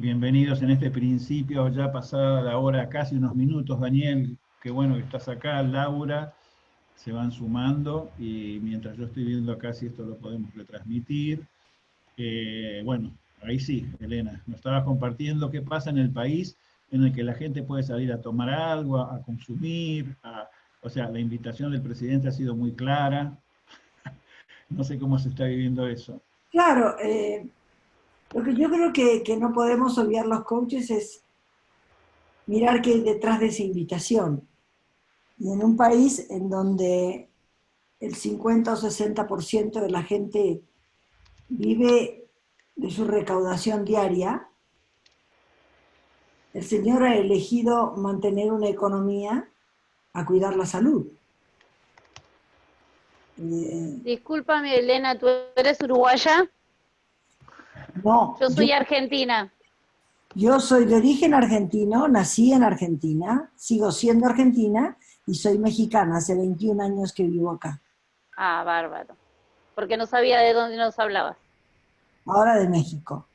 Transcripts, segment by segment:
Bienvenidos en este principio, ya pasada la hora, casi unos minutos, Daniel, qué bueno que estás acá, Laura, se van sumando, y mientras yo estoy viendo acá si esto lo podemos retransmitir. Eh, bueno, ahí sí, Elena, nos estabas compartiendo qué pasa en el país en el que la gente puede salir a tomar algo, a, consumir, o sea, la invitación del presidente ha sido muy clara, no sé cómo se está viviendo eso. Claro, eh, lo que yo creo que, no podemos olvidar los coaches es mirar qué hay detrás de esa invitación. Y en un país en donde el 50 o 60% de la gente vive de su recaudación diaria, el Señor ha elegido mantener una economía a cuidar la salud. Eh, Discúlpame, Elena, ¿tú eres uruguaya? No. Yo soy argentina. Yo soy de origen argentino, nací en Argentina, sigo siendo argentina y soy mexicana, hace 21 años que vivo acá. Ah, bárbaro. Porque no sabía de dónde nos hablabas. Ahora de México.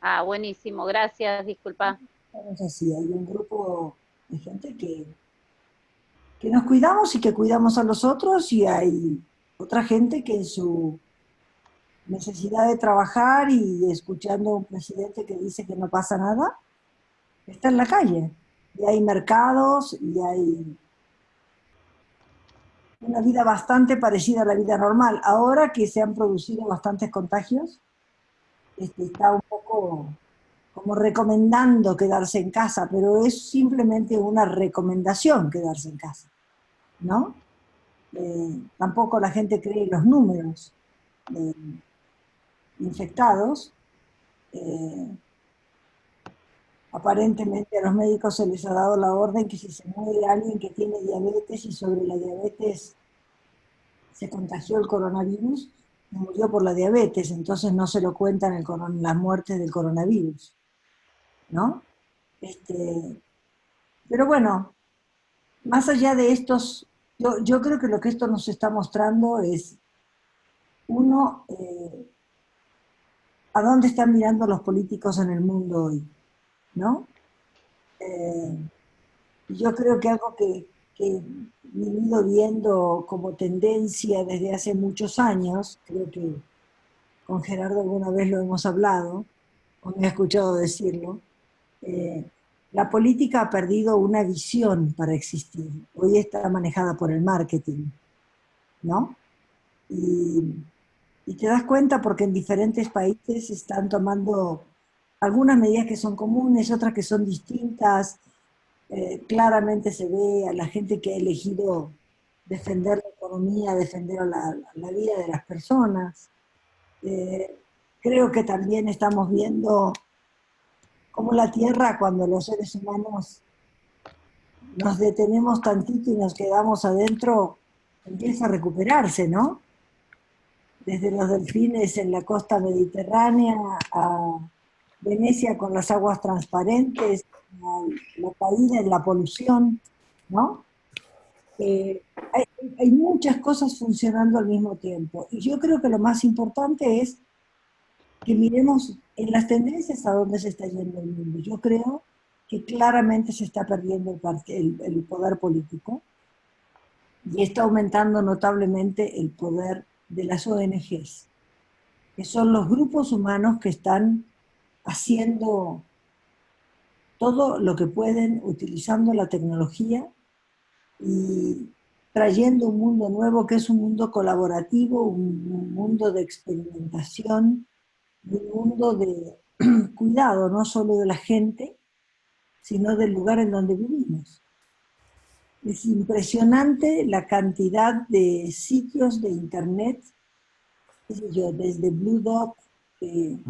Ah, buenísimo, gracias, disculpa. Es así, hay un grupo de gente que, que nos cuidamos y que cuidamos a los otros y hay otra gente que en su necesidad de trabajar y escuchando a un presidente que dice que no pasa nada, está en la calle. Y hay mercados y hay una vida bastante parecida a la vida normal. Ahora que se han producido bastantes contagios, este, está un poco como recomendando quedarse en casa, pero es simplemente una recomendación quedarse en casa, ¿no? Eh, tampoco la gente cree los números eh, infectados. Eh, aparentemente a los médicos se les ha dado la orden que si se muere alguien que tiene diabetes y sobre la diabetes se contagió el coronavirus, murió por la diabetes, entonces no se lo cuentan el, las muertes del coronavirus. ¿No? Este, pero bueno, más allá de estos yo, creo que lo que esto nos está mostrando es, uno, eh, a dónde están mirando los políticos en el mundo hoy, ¿no? Eh, yo creo que algo que, he venido viendo como tendencia desde hace muchos años, creo que con Gerardo alguna vez lo hemos hablado, o me ha escuchado decirlo, eh, la política ha perdido una visión para existir. Hoy está manejada por el marketing, ¿no? Y, te das cuenta porque en diferentes países están tomando algunas medidas que son comunes, otras que son distintas. Eh, claramente se ve a la gente que ha elegido defender la economía, defender la, vida de las personas. Eh, creo que también estamos viendo como la Tierra cuando los seres humanos nos detenemos tantito y nos quedamos adentro, empieza a recuperarse, ¿no? Desde los delfines en la costa mediterránea a Venecia con las aguas transparentes, la caída en la polución, ¿no? Eh, hay, muchas cosas funcionando al mismo tiempo. Y yo creo que lo más importante es que miremos en las tendencias a dónde se está yendo el mundo. Yo creo que claramente se está perdiendo el, el, poder político y está aumentando notablemente el poder de las ONGs, que son los grupos humanos que están haciendo todo lo que pueden utilizando la tecnología y trayendo un mundo nuevo que es un mundo colaborativo, un mundo de experimentación, un mundo de cuidado, no solo de la gente, sino del lugar en donde vivimos. Es impresionante la cantidad de sitios de internet, yo, desde Blue Dot, en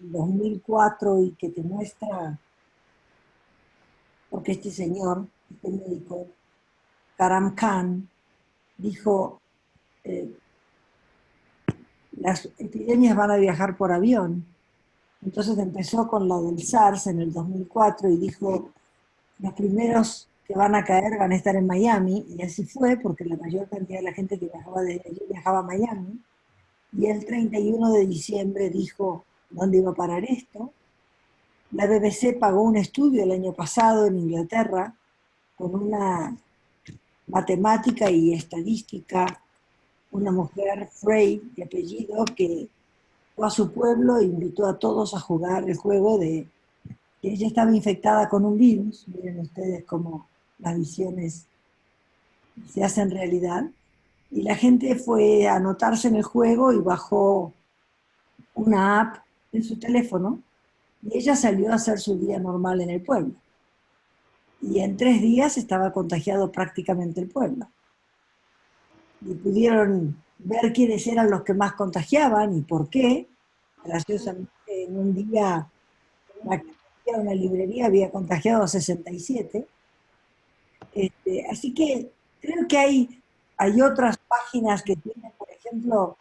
2004, y que te muestra, porque este señor, este médico, Karam Khan, dijo, eh, las epidemias van a viajar por avión. Entonces empezó con la del SARS en el 2004 y dijo, los primeros que van a caer van a estar en Miami, y así fue, porque la mayor cantidad de la gente que viajaba desde viajaba a Miami. Y el 31 de diciembre dijo, dónde iba a parar esto. La BBC pagó un estudio el año pasado en Inglaterra con una matemática y estadística, una mujer, Frey, de apellido, que fue a su pueblo e invitó a todos a jugar el juego de que ella estaba infectada con un virus. Miren ustedes cómo las visiones se hacen realidad. Y la gente fue a anotarse en el juego y bajó una app en su teléfono y ella salió a hacer su día normal en el pueblo. Y en tres días estaba contagiado prácticamente el pueblo. Y pudieron ver quiénes eran los que más contagiaban y por qué. Graciosamente, en un día, una librería había contagiado a 67. Este, así que creo que hay hay otras páginas que tienen, por ejemplo,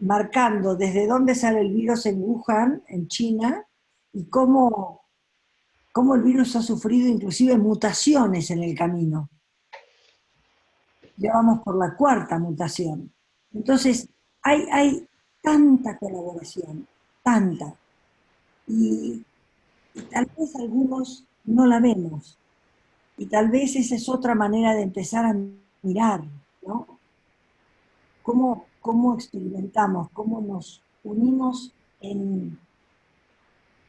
marcando desde dónde sale el virus en Wuhan, en China, y cómo, cómo el virus ha sufrido inclusive mutaciones en el camino. Ya vamos por la cuarta mutación. Entonces, hay, hay tanta colaboración, tanta. Y, y tal vez algunos no la vemos. Y tal vez esa es otra manera de empezar a mirar ¿no? ¿Cómo, experimentamos, cómo nos unimos en,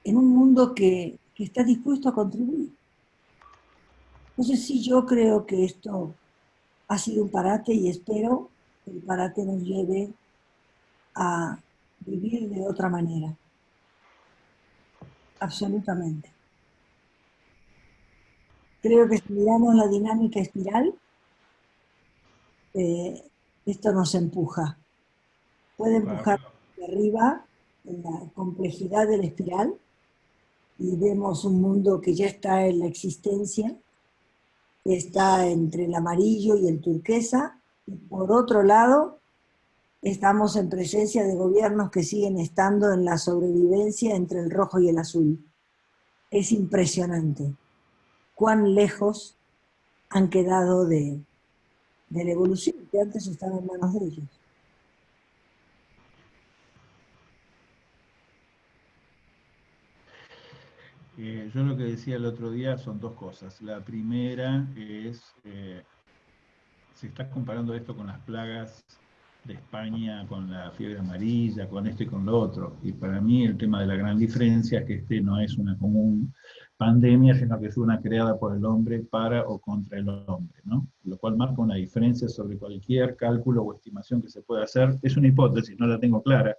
en un mundo que, está dispuesto a contribuir? Entonces sí, yo creo que esto ha sido un parate y espero que el parate nos lleve a vivir de otra manera. Absolutamente. Creo que si miramos la dinámica espiral, eh, esto nos empuja. Puede empujar de arriba en la complejidad de la espiral y vemos un mundo que ya está en la existencia, está entre el amarillo y el turquesa, y por otro lado estamos en presencia de gobiernos que siguen estando en la sobrevivencia entre el rojo y el azul. Es impresionante cuán lejos han quedado de, de la evolución, que antes estaba en manos de ellos. Eh, yo lo que decía el otro día son dos cosas. La primera es, eh, se está comparando esto con las plagas de España, con la fiebre amarilla, con esto y con lo otro. Y para mí el tema de la gran diferencia es que este no es una común pandemia, sino que es una creada por el hombre para o contra el hombre, ¿no? Lo cual marca una diferencia sobre cualquier cálculo o estimación que se pueda hacer. Es una hipótesis, no la tengo clara,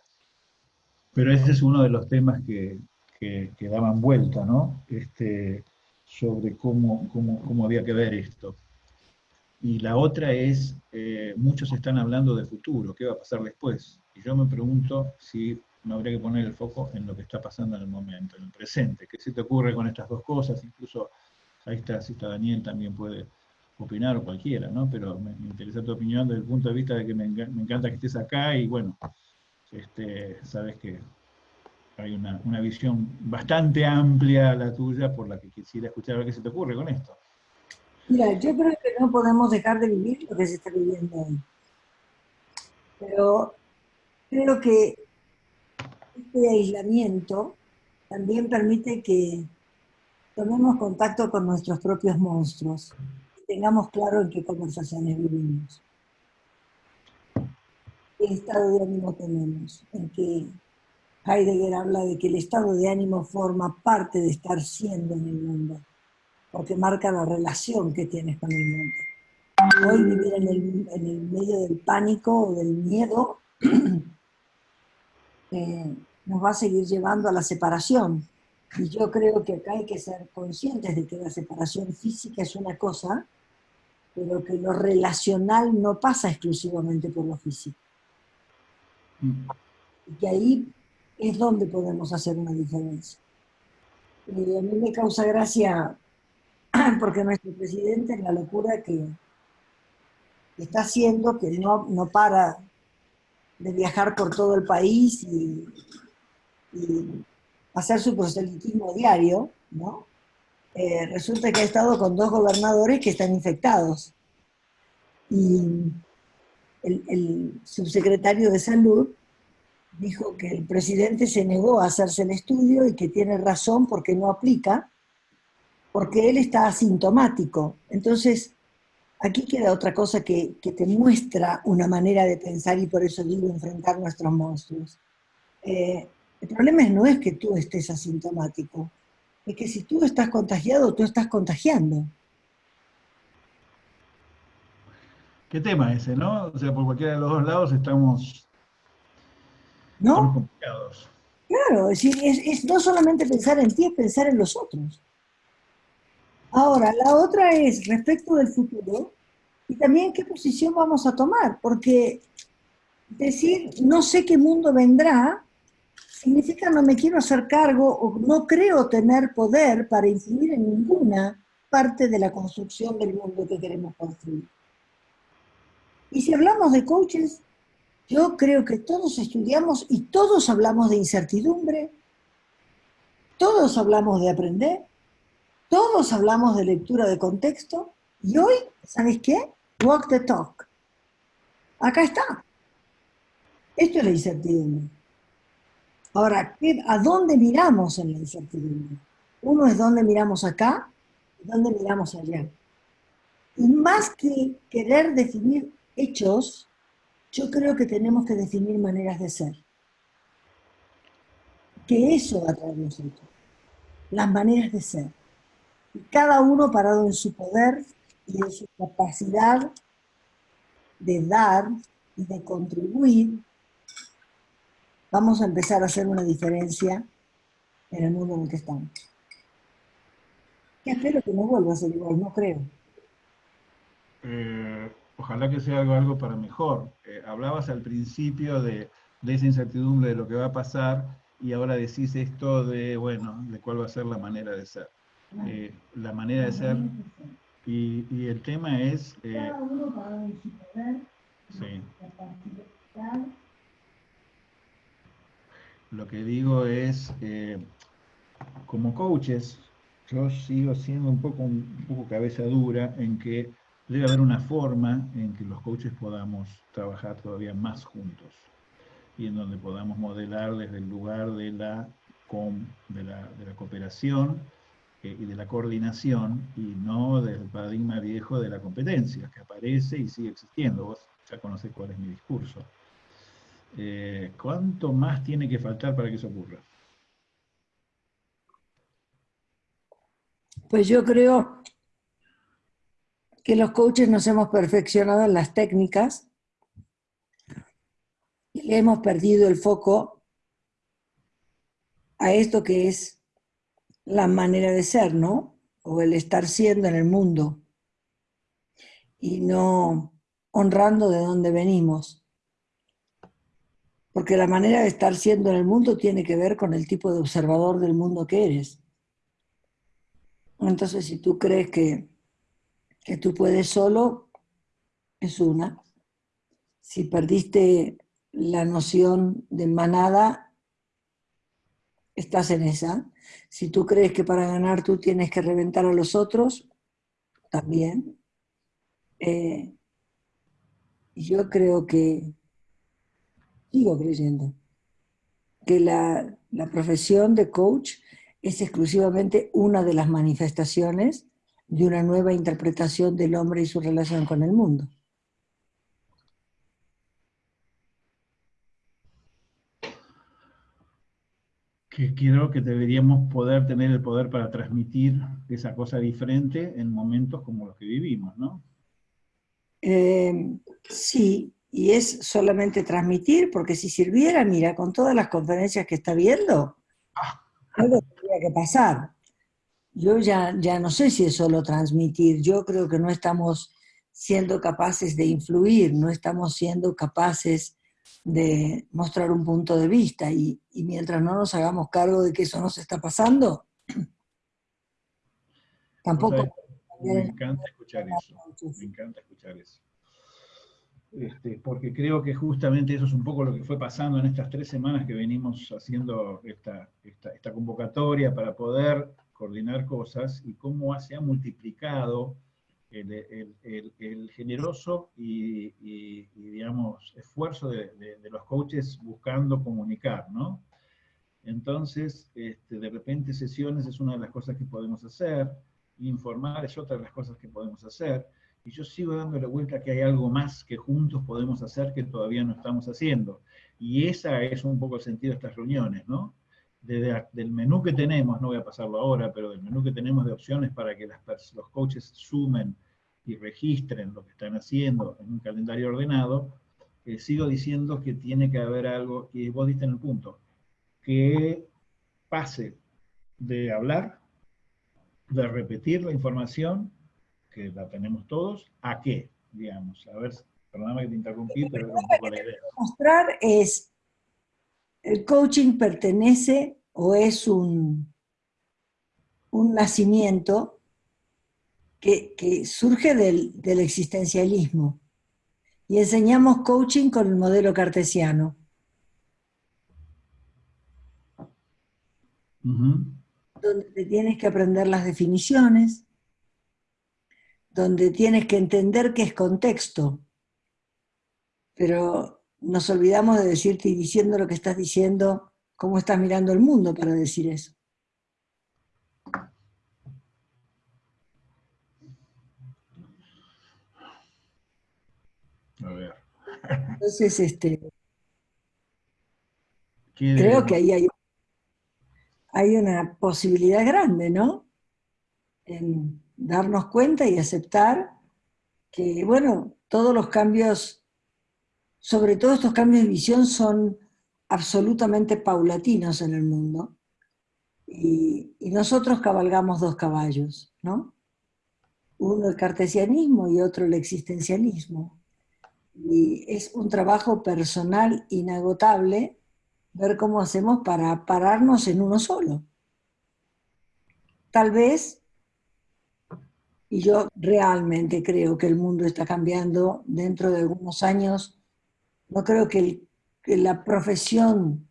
pero ese es uno de los temas que, que, daban vuelta, ¿no? Este, sobre cómo, cómo, cómo había que ver esto. Y la otra es, eh, muchos están hablando de futuro, ¿qué va a pasar después? Y yo me pregunto si no habría que poner el foco en lo que está pasando en el momento, en el presente. ¿Qué se te ocurre con estas dos cosas? Incluso ahí está, si está Daniel también puede opinar o cualquiera, ¿no? Pero me, interesa tu opinión desde el punto de vista de que me, encanta que estés acá y bueno, este, sabes que hay una, una, visión bastante amplia la tuya por la que quisiera escuchar a ver qué se te ocurre con esto. Mira, yo creo que no podemos dejar de vivir lo que se está viviendo hoy. Pero creo que este aislamiento también permite que tomemos contacto con nuestros propios monstruos y tengamos claro en qué conversaciones vivimos. ¿Qué estado de ánimo tenemos? En que Heidegger habla de que el estado de ánimo forma parte de estar siendo en el mundo, porque marca la relación que tienes con el mundo. Hoy vivir en el, en el medio del pánico o del miedo eh, nos va a seguir llevando a la separación. Y yo creo que acá hay que ser conscientes de que la separación física es una cosa, pero que lo relacional no pasa exclusivamente por lo físico. Y que ahí es donde podemos hacer una diferencia. Y a mí me causa gracia porque nuestro presidente en la locura que está haciendo, que no, no para de viajar por todo el país y, hacer su proselitismo diario, ¿no? Eh, resulta que ha estado con dos gobernadores que están infectados. Y el, subsecretario de Salud dijo que el presidente se negó a hacerse el estudio y que tiene razón porque no aplica, porque él está asintomático. Entonces, aquí queda otra cosa que, te muestra una manera de pensar y por eso digo enfrentar nuestros monstruos. Eh, el problema no es que tú estés asintomático, es que si tú estás contagiado, tú estás contagiando. ¿Qué tema ese, no? O sea, por cualquiera de los dos lados estamos ¿No? complicados. Claro, es, es, no solamente pensar en ti, es pensar en los otros. Ahora, la otra es respecto del futuro y también qué posición vamos a tomar, porque decir no sé qué mundo vendrá significa no me quiero hacer cargo o no creo tener poder para incidir en ninguna parte de la construcción del mundo que queremos construir. Y si hablamos de coaches, yo creo que todos estudiamos y todos hablamos de incertidumbre, todos hablamos de aprender, todos hablamos de lectura de contexto, y hoy, ¿sabes qué? Walk the talk. Acá está. Esto es la incertidumbre. Ahora, ¿a dónde miramos en la incertidumbre? Uno es dónde miramos acá y dónde miramos allá. Y más que querer definir hechos, yo creo que tenemos que definir maneras de ser. Que eso va a traer nosotros. Las maneras de ser. Y cada uno parado en su poder y en su capacidad de dar y de contribuir, vamos a empezar a hacer una diferencia en el mundo en el que estamos. Espero que no vuelva a ser igual, no creo. Eh, ojalá que sea algo, algo para mejor. Eh, hablabas al principio de, esa incertidumbre de lo que va a pasar y ahora decís esto de, bueno, de cuál va a ser la manera de ser. Eh, la manera de ser, y, el tema es... Eh, sí. Lo que digo es, como coaches, yo sigo siendo un poco, un poco cabeza dura en que debe haber una forma en que los coaches podamos trabajar todavía más juntos y en donde podamos modelar desde el lugar de la, de la, cooperación eh, y de la coordinación y no del paradigma viejo de la competencia que aparece y sigue existiendo. Vos ya conocés cuál es mi discurso. Eh, ¿Cuánto más tiene que faltar para que eso ocurra? Pues yo creo que los coaches nos hemos perfeccionado en las técnicas y le hemos perdido el foco a esto que es la manera de ser, ¿no? O el estar siendo en el mundo y no honrando de dónde venimos. Porque la manera de estar siendo en el mundo tiene que ver con el tipo de observador del mundo que eres. Entonces, si tú crees que que tú puedes solo es una. Si perdiste la noción de manada, estás en esa. Si tú crees que para ganar tú tienes que reventar a los otros, también. Eh, yo creo que, sigo creyendo, que la, la profesión de coach es exclusivamente una de las manifestaciones de una nueva interpretación del hombre y su relación con el mundo. Que creo que deberíamos poder tener el poder para transmitir esa cosa diferente en momentos como los que vivimos, ¿no? Eh, sí, y es solamente transmitir, porque si sirviera, mira, con todas las conferencias que está viendo, ah. algo tendría que pasar yo ya, ya no sé si es solo transmitir, yo creo que no estamos siendo capaces de influir, no estamos siendo capaces de mostrar un punto de vista y, mientras no nos hagamos cargo de que eso nos está pasando, tampoco... me encanta escuchar eso, me encanta escuchar eso. Este, porque creo que justamente eso es un poco lo que fue pasando en estas tres semanas que venimos haciendo esta, esta, esta convocatoria para poder coordinar cosas y cómo se ha multiplicado el, generoso y, digamos, esfuerzo de, los coaches buscando comunicar, ¿no? Entonces, este, de repente sesiones es una de las cosas que podemos hacer, informar es otra de las cosas que podemos hacer, y yo sigo dándole vuelta que hay algo más que juntos podemos hacer que todavía no estamos haciendo. Y esa es un poco el sentido de estas reuniones, ¿no? Del menú que tenemos, no voy a pasarlo ahora, pero del menú que tenemos de opciones para que los coaches sumen y registren lo que están haciendo en un calendario ordenado, eh, sigo diciendo que tiene que haber algo, y vos diste en el punto, que pase de hablar, de repetir la información, que la tenemos todos, ¿a qué? Digamos, a ver, perdóname que te interrumpí, pero es un poco la idea. Mostrar es, el coaching pertenece o es un, un nacimiento que, que surge del, del existencialismo. Y enseñamos coaching con el modelo cartesiano. Donde tienes que aprender las definiciones, donde tienes que entender qué es contexto. Pero nos olvidamos de decirte y diciendo lo que estás diciendo, cómo estás mirando el mundo para decir eso. A ver. Entonces, este, creo que ahí hay hay una posibilidad grande, ¿no? En darnos cuenta y aceptar que, bueno, todos los cambios, sobre todo estos cambios de visión, son absolutamente paulatinos en el mundo. Y, nosotros cabalgamos dos caballos, ¿no? Uno el cartesianismo y otro el existencialismo. Y es un trabajo personal inagotable ver cómo hacemos para pararnos en uno solo. Tal vez, y yo realmente creo que el mundo está cambiando dentro de algunos años, no creo que, la profesión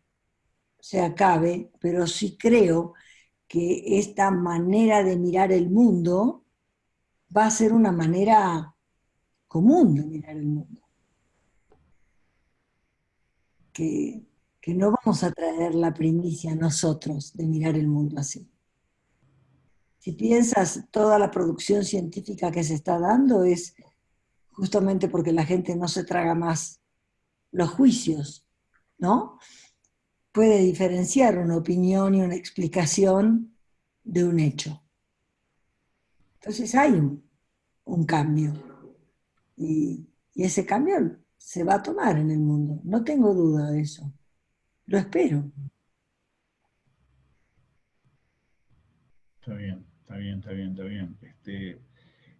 se acabe, pero sí creo que esta manera de mirar el mundo va a ser una manera común de mirar el mundo. Que que no vamos a traer la primicia nosotros de mirar el mundo así. Si piensas, toda la producción científica que se está dando es justamente porque la gente no se traga más los juicios, ¿no? Puede diferenciar una opinión y una explicación de un hecho. Entonces hay un, cambio. y ese cambio se va a tomar en el mundo, no tengo duda de eso. Lo espero. Está bien, está bien, está bien, está bien. Este,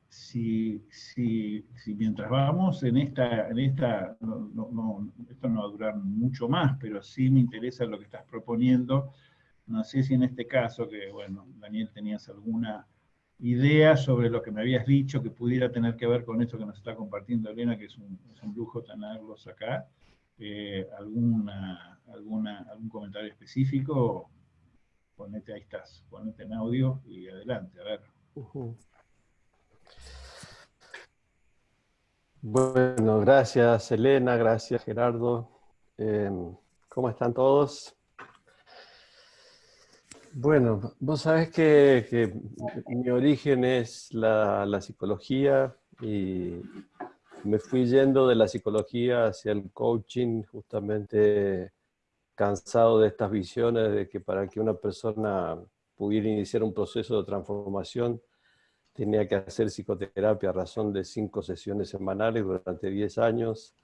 si, si, si, mientras vamos en esta, en esta no, esto no va a durar mucho más, pero sí me interesa lo que estás proponiendo. No sé si en este caso, que bueno, Daniel, tenías alguna idea sobre lo que me habías dicho que pudiera tener que ver con esto que nos está compartiendo Elena, que es un, es un lujo tenerlos acá. Eh, alguna, alguna, algún comentario específico, ponete, ahí estás, ponete en audio y adelante, a ver. Bueno, gracias Elena, gracias Gerardo. Em, ¿Cómo están todos? Bueno, vos sabés que, mi origen es la, la psicología y me fui yendo de la psicología hacia el coaching, justamente cansado de estas visiones de que para que una persona pudiera iniciar un proceso de transformación tenía que hacer psicoterapia a razón de cinco sesiones semanales durante 10 años,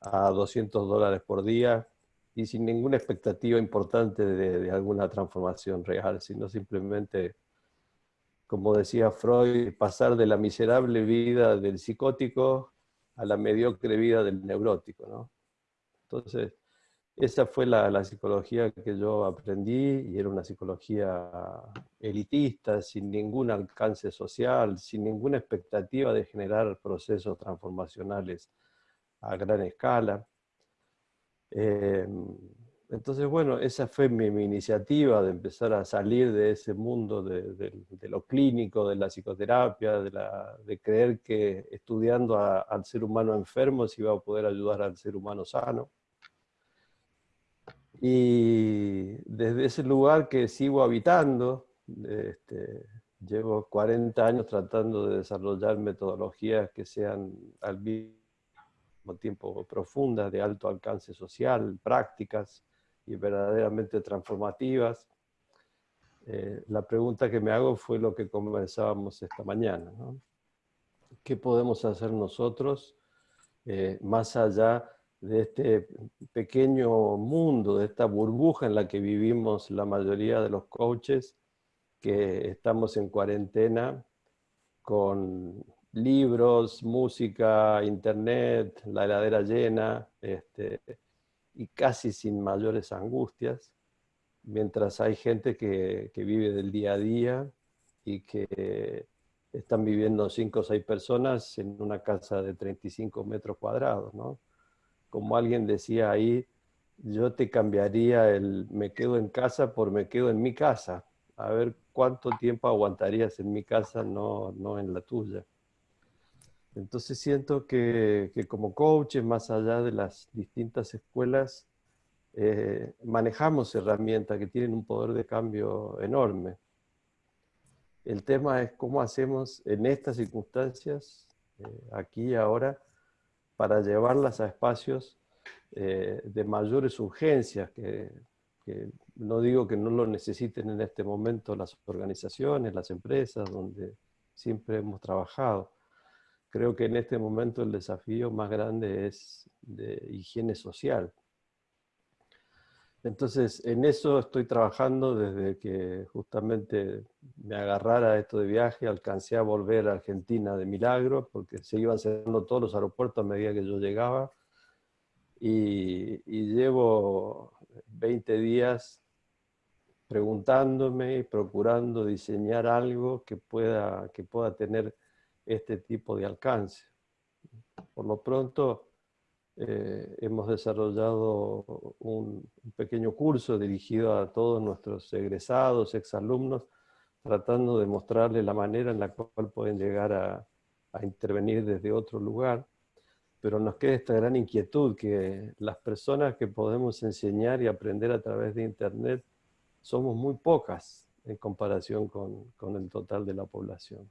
a 200 dólares por día, y sin ninguna expectativa importante de, de alguna transformación real, sino simplemente, como decía Freud, pasar de la miserable vida del psicótico a la mediocre vida del neurótico. ¿no? Entonces, esa fue la, la, psicología que yo aprendí y era una psicología elitista, sin ningún alcance social, sin ninguna expectativa de generar procesos transformacionales a gran escala. Em, entonces, bueno, esa fue mi, iniciativa de empezar a salir de ese mundo de, lo clínico, de la psicoterapia, de, creer que estudiando al ser humano enfermo se iba a poder ayudar al ser humano sano. Y desde ese lugar que sigo habitando, este, llevo 40 años tratando de desarrollar metodologías que sean al mismo tiempo profundas, de alto alcance social, prácticas, y verdaderamente transformativas. Eh, la pregunta que me hago fue lo que conversábamos esta mañana. ¿Qué podemos hacer nosotros eh, más allá de este pequeño mundo, de esta burbuja en la que vivimos la mayoría de los coaches, que estamos en cuarentena con libros, música, internet, la heladera llena, este, y casi sin mayores angustias, mientras hay gente que, vive del día a día y que están viviendo cinco o seis personas en una casa de 35 metros cuadrados, ¿no? Como alguien decía ahí, yo te cambiaría el me quedo en casa por me quedo en mi casa. A ver cuánto tiempo aguantarías en mi casa, no, no en la tuya. Entonces siento que, como coaches, más allá de las distintas escuelas, eh, manejamos herramientas que tienen un poder de cambio enorme. El tema es cómo hacemos en estas circunstancias, eh, aquí y ahora, para llevarlas a espacios eh, de mayores urgencias, que, que no digo que no lo necesiten en este momento las organizaciones, las empresas, donde siempre hemos trabajado, creo que en este momento el desafío más grande es de higiene social. Entonces, en eso estoy trabajando desde que justamente me agarrara esto de viaje, alcancé a volver a Argentina de milagro, porque se iban cerrando todos los aeropuertos a medida que yo llegaba, y, llevo 20 días preguntándome y procurando diseñar algo que pueda, que pueda tener este tipo de alcance. Por lo pronto, eh, hemos desarrollado un, pequeño curso dirigido a todos nuestros egresados, exalumnos, tratando de mostrarles la manera en la cual pueden llegar a, a intervenir desde otro lugar. Pero nos queda esta gran inquietud que las personas que podemos enseñar y aprender a través de Internet somos muy pocas en comparación con, con el total de la población.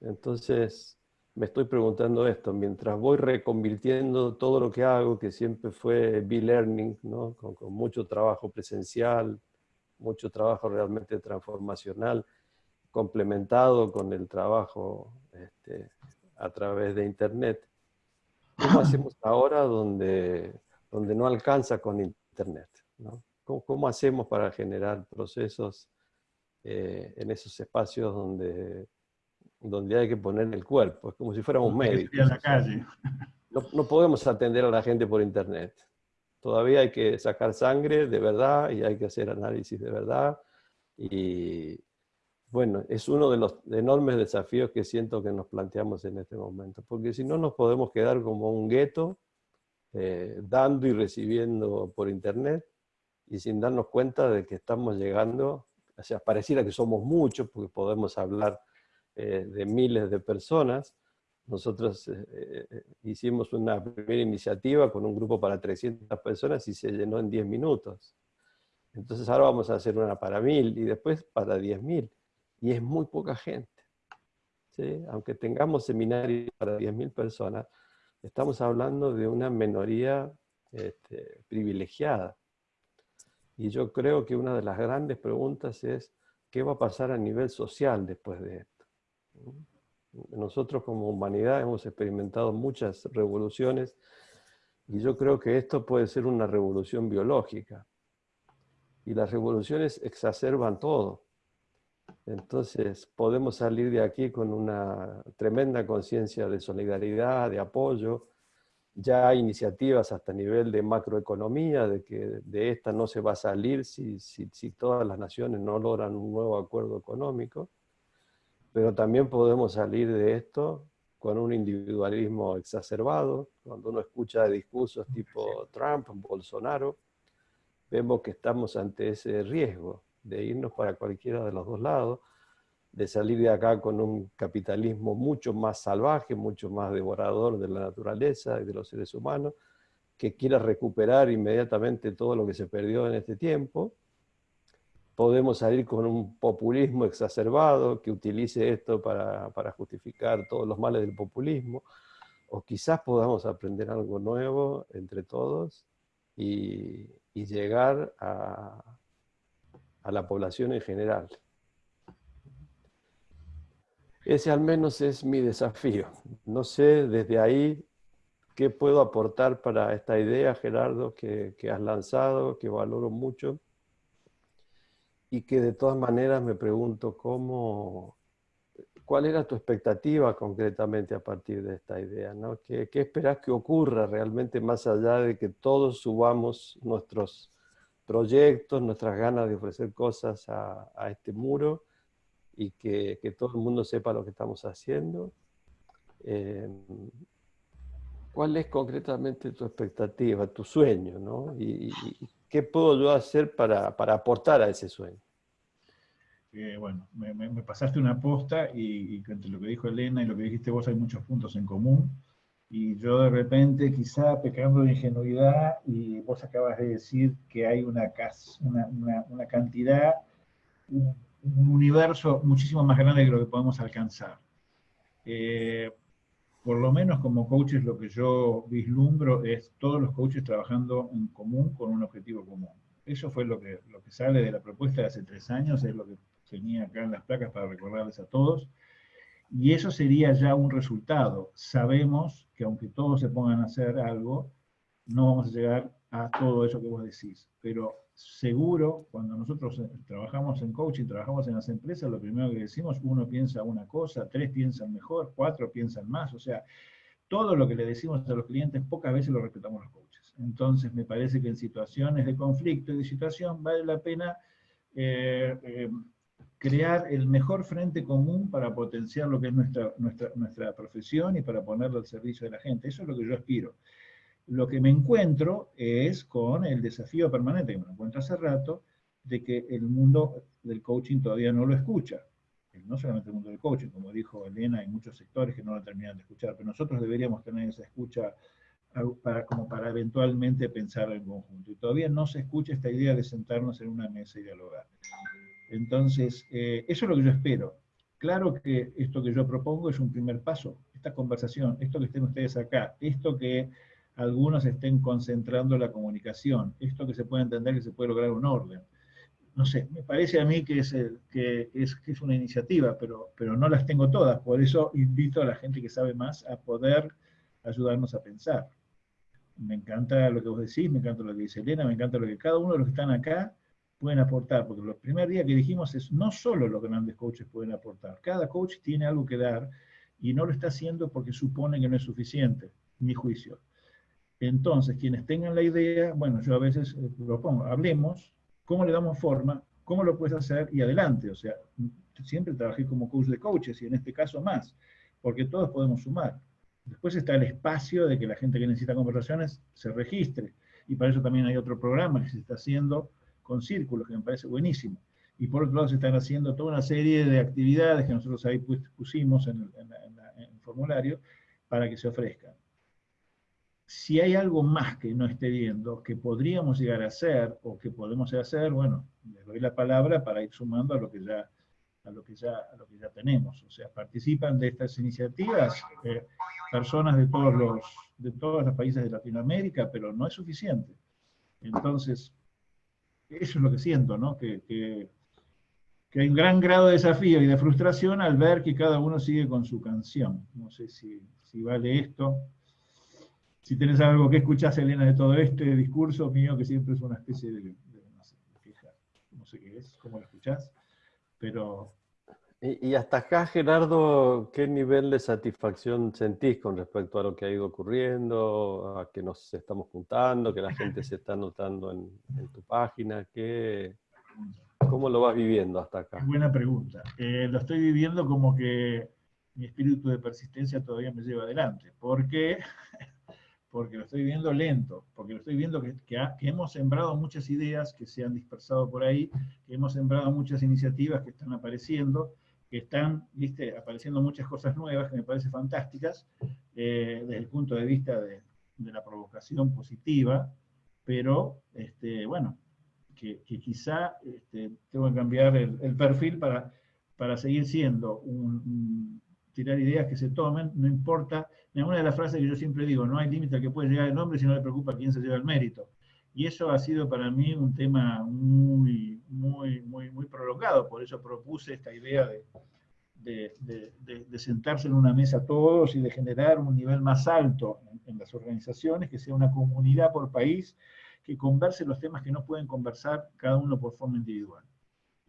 Entonces, me estoy preguntando esto, mientras voy reconvirtiendo todo lo que hago, que siempre fue be-learning, ¿no? con, mucho trabajo presencial, mucho trabajo realmente transformacional, complementado con el trabajo este, a través de Internet. ¿Cómo hacemos ahora donde, donde no alcanza con Internet? ¿no? ¿Cómo, hacemos para generar procesos eh, en esos espacios donde donde hay que poner el cuerpo, es como si fuéramos médicos. la calle. No, no, podemos atender a la gente por internet. Todavía hay que sacar sangre de verdad y hay que hacer análisis de verdad. Y bueno, es uno de los enormes desafíos que siento que nos planteamos en este momento, porque si no nos podemos quedar como un gueto, eh, dando y recibiendo por internet, y sin darnos cuenta de que estamos llegando, o sea, pareciera que somos muchos, porque podemos hablar eh, de miles de personas. Nosotros eh, eh, hicimos una primera iniciativa con un grupo para 300 personas y se llenó en 10 minutos. Entonces ahora vamos a hacer una para 1000 y después para 10.000. Y es muy poca gente. Aunque tengamos seminarios para 10.000 personas, estamos hablando de una minoría este, privilegiada. Y yo creo que una de las grandes preguntas es, ¿qué va a pasar a nivel social después de esto? Nosotros como humanidad hemos experimentado muchas revoluciones y yo creo que esto puede ser una revolución biológica. Y las revoluciones exacerban todo. Entonces podemos salir de aquí con una tremenda conciencia de solidaridad, de apoyo. Ya hay iniciativas hasta nivel de macroeconomía, de que de esta no se va a salir si, si, si todas las naciones no logran un nuevo acuerdo económico pero también podemos salir de esto con un individualismo exacerbado. Cuando uno escucha discursos tipo Trump, Bolsonaro, vemos que estamos ante ese riesgo de irnos para cualquiera de los dos lados, de salir de acá con un capitalismo mucho más salvaje, mucho más devorador de la naturaleza y de los seres humanos, que quiera recuperar inmediatamente todo lo que se perdió en este tiempo. Podemos salir con un populismo exacerbado que utilice esto para, justificar todos los males del populismo, o quizás podamos aprender algo nuevo entre todos y, llegar a la población en general. Ese al menos es mi desafío. No sé desde ahí qué puedo aportar para esta idea, Gerardo, que, has lanzado, que valoro mucho, y que de todas maneras me pregunto cómo, cuál era tu expectativa concretamente a partir de esta idea, ¿no? ¿Qué, qué esperas que ocurra realmente más allá de que todos subamos nuestros proyectos, nuestras ganas de ofrecer cosas a, este muro y que, todo el mundo sepa lo que estamos haciendo. Em, ¿Cuál es concretamente tu expectativa, tu sueño? ¿no? ¿Y, qué puedo yo hacer para, aportar a ese sueño? Eh, bueno, me, pasaste una posta y, y entre lo que dijo Elena y lo que dijiste vos hay muchos puntos en común y yo de repente quizá pecando de ingenuidad y vos acabas de decir que hay una, una, una, cantidad, un, universo muchísimo más grande de lo que podemos alcanzar. Eh, por lo menos como coaches lo que yo vislumbro es todos los coaches trabajando en común con un objetivo común. Eso fue lo que, lo que sale de la propuesta de hace tres años, es lo que tenía acá en las placas para recordarles a todos. Y eso sería ya un resultado. Sabemos que aunque todos se pongan a hacer algo, no vamos a llegar a todo eso que vos decís. Pero seguro, cuando nosotros eh, trabajamos en coaching, trabajamos en las empresas, lo primero que decimos, uno piensa una cosa, tres piensan mejor, cuatro piensan más. O sea, todo lo que le decimos a los clientes, pocas veces lo respetamos los coaches. Entonces, me parece que en situaciones de conflicto y de situación vale la pena eh, eh, crear el mejor frente común para potenciar lo que es nuestra, nuestra, nuestra profesión y para ponerlo al servicio de la gente. Eso es lo que yo aspiro. Lo que me encuentro es con el desafío permanente, que me encuentro hace rato, de que el mundo del coaching todavía no lo escucha. No solamente el mundo del coaching, como dijo Elena, hay muchos sectores que no lo terminan de escuchar, pero nosotros deberíamos tener esa escucha para, como para eventualmente pensar en conjunto. Y todavía no se escucha esta idea de sentarnos en una mesa y dialogar. Entonces, eh, eso es lo que yo espero. Claro que esto que yo propongo es un primer paso, esta conversación, esto que estén ustedes acá, esto que algunos estén concentrando la comunicación, esto que se puede entender que se puede lograr un orden. No sé, me parece a mí que es, que es, una iniciativa, pero, pero no las tengo todas, por eso invito a la gente que sabe más a poder ayudarnos a pensar. Me encanta lo que vos decís, me encanta lo que dice Elena, me encanta lo que cada uno de los que están acá pueden aportar, porque los primer día que dijimos es no solo lo que grandes coaches pueden aportar, cada coach tiene algo que dar y no lo está haciendo porque supone que no es suficiente, mi juicio. Entonces, quienes tengan la idea, bueno, yo a veces eh, propongo, hablemos, cómo le damos forma, cómo lo puedes hacer y adelante. O sea, siempre trabajé como coach de coaches y en este caso más, porque todos podemos sumar. Después está el espacio de que la gente que necesita conversaciones se registre. Y para eso también hay otro programa que se está haciendo con círculos, que me parece buenísimo. Y por otro lado se están haciendo toda una serie de actividades que nosotros ahí pusimos en el, formulario para que se ofrezcan. Si hay algo más que no esté viendo, que podríamos llegar a hacer o que podemos hacer, bueno, les doy la palabra para ir sumando a lo que ya, a lo que ya, a lo que ya tenemos. O sea, participan de estas iniciativas eh, personas de todos, los, de todos los países de Latinoamérica, pero no es suficiente. Entonces, eso es lo que siento, ¿no? Que, que, hay un gran grado de desafío y de frustración al ver que cada uno sigue con su canción. No sé si, si vale esto. Si tenés algo que escuchás, Elena, de todo este discurso mío, que siempre es una especie de, no sé, queja, no sé qué es, cómo lo escuchás, pero y, hasta acá, Gerardo, ¿qué nivel de satisfacción sentís con respecto a lo que ha ido ocurriendo, a que nos estamos juntando, que la gente se está notando en, tu página? ¿Qué, ¿Cómo lo vas viviendo hasta acá? Buena pregunta. Eh, lo estoy viviendo como que mi espíritu de persistencia todavía me lleva adelante. ¿Por qué? Porque lo estoy viendo lento, porque lo estoy viendo que, que, hemos sembrado muchas ideas que se han dispersado por ahí, que hemos sembrado muchas iniciativas que están apareciendo, que están, viste, apareciendo muchas cosas nuevas que me parecen fantásticas, eh, desde el punto de vista de, de la provocación positiva, pero, este, bueno, que, quizá este, tengo que cambiar el, perfil para, para seguir siendo un, tirar ideas que se tomen, no importa, una de las frases que yo siempre digo, no hay límite al que puede llegar el nombre si no le preocupa quién se lleva el mérito. Y eso ha sido para mí un tema muy, muy, muy, muy prolongado, por eso propuse esta idea de, de, sentarse en una mesa todos y de generar un nivel más alto en, en, las organizaciones, que sea una comunidad por país, que converse los temas que no pueden conversar cada uno por forma individual.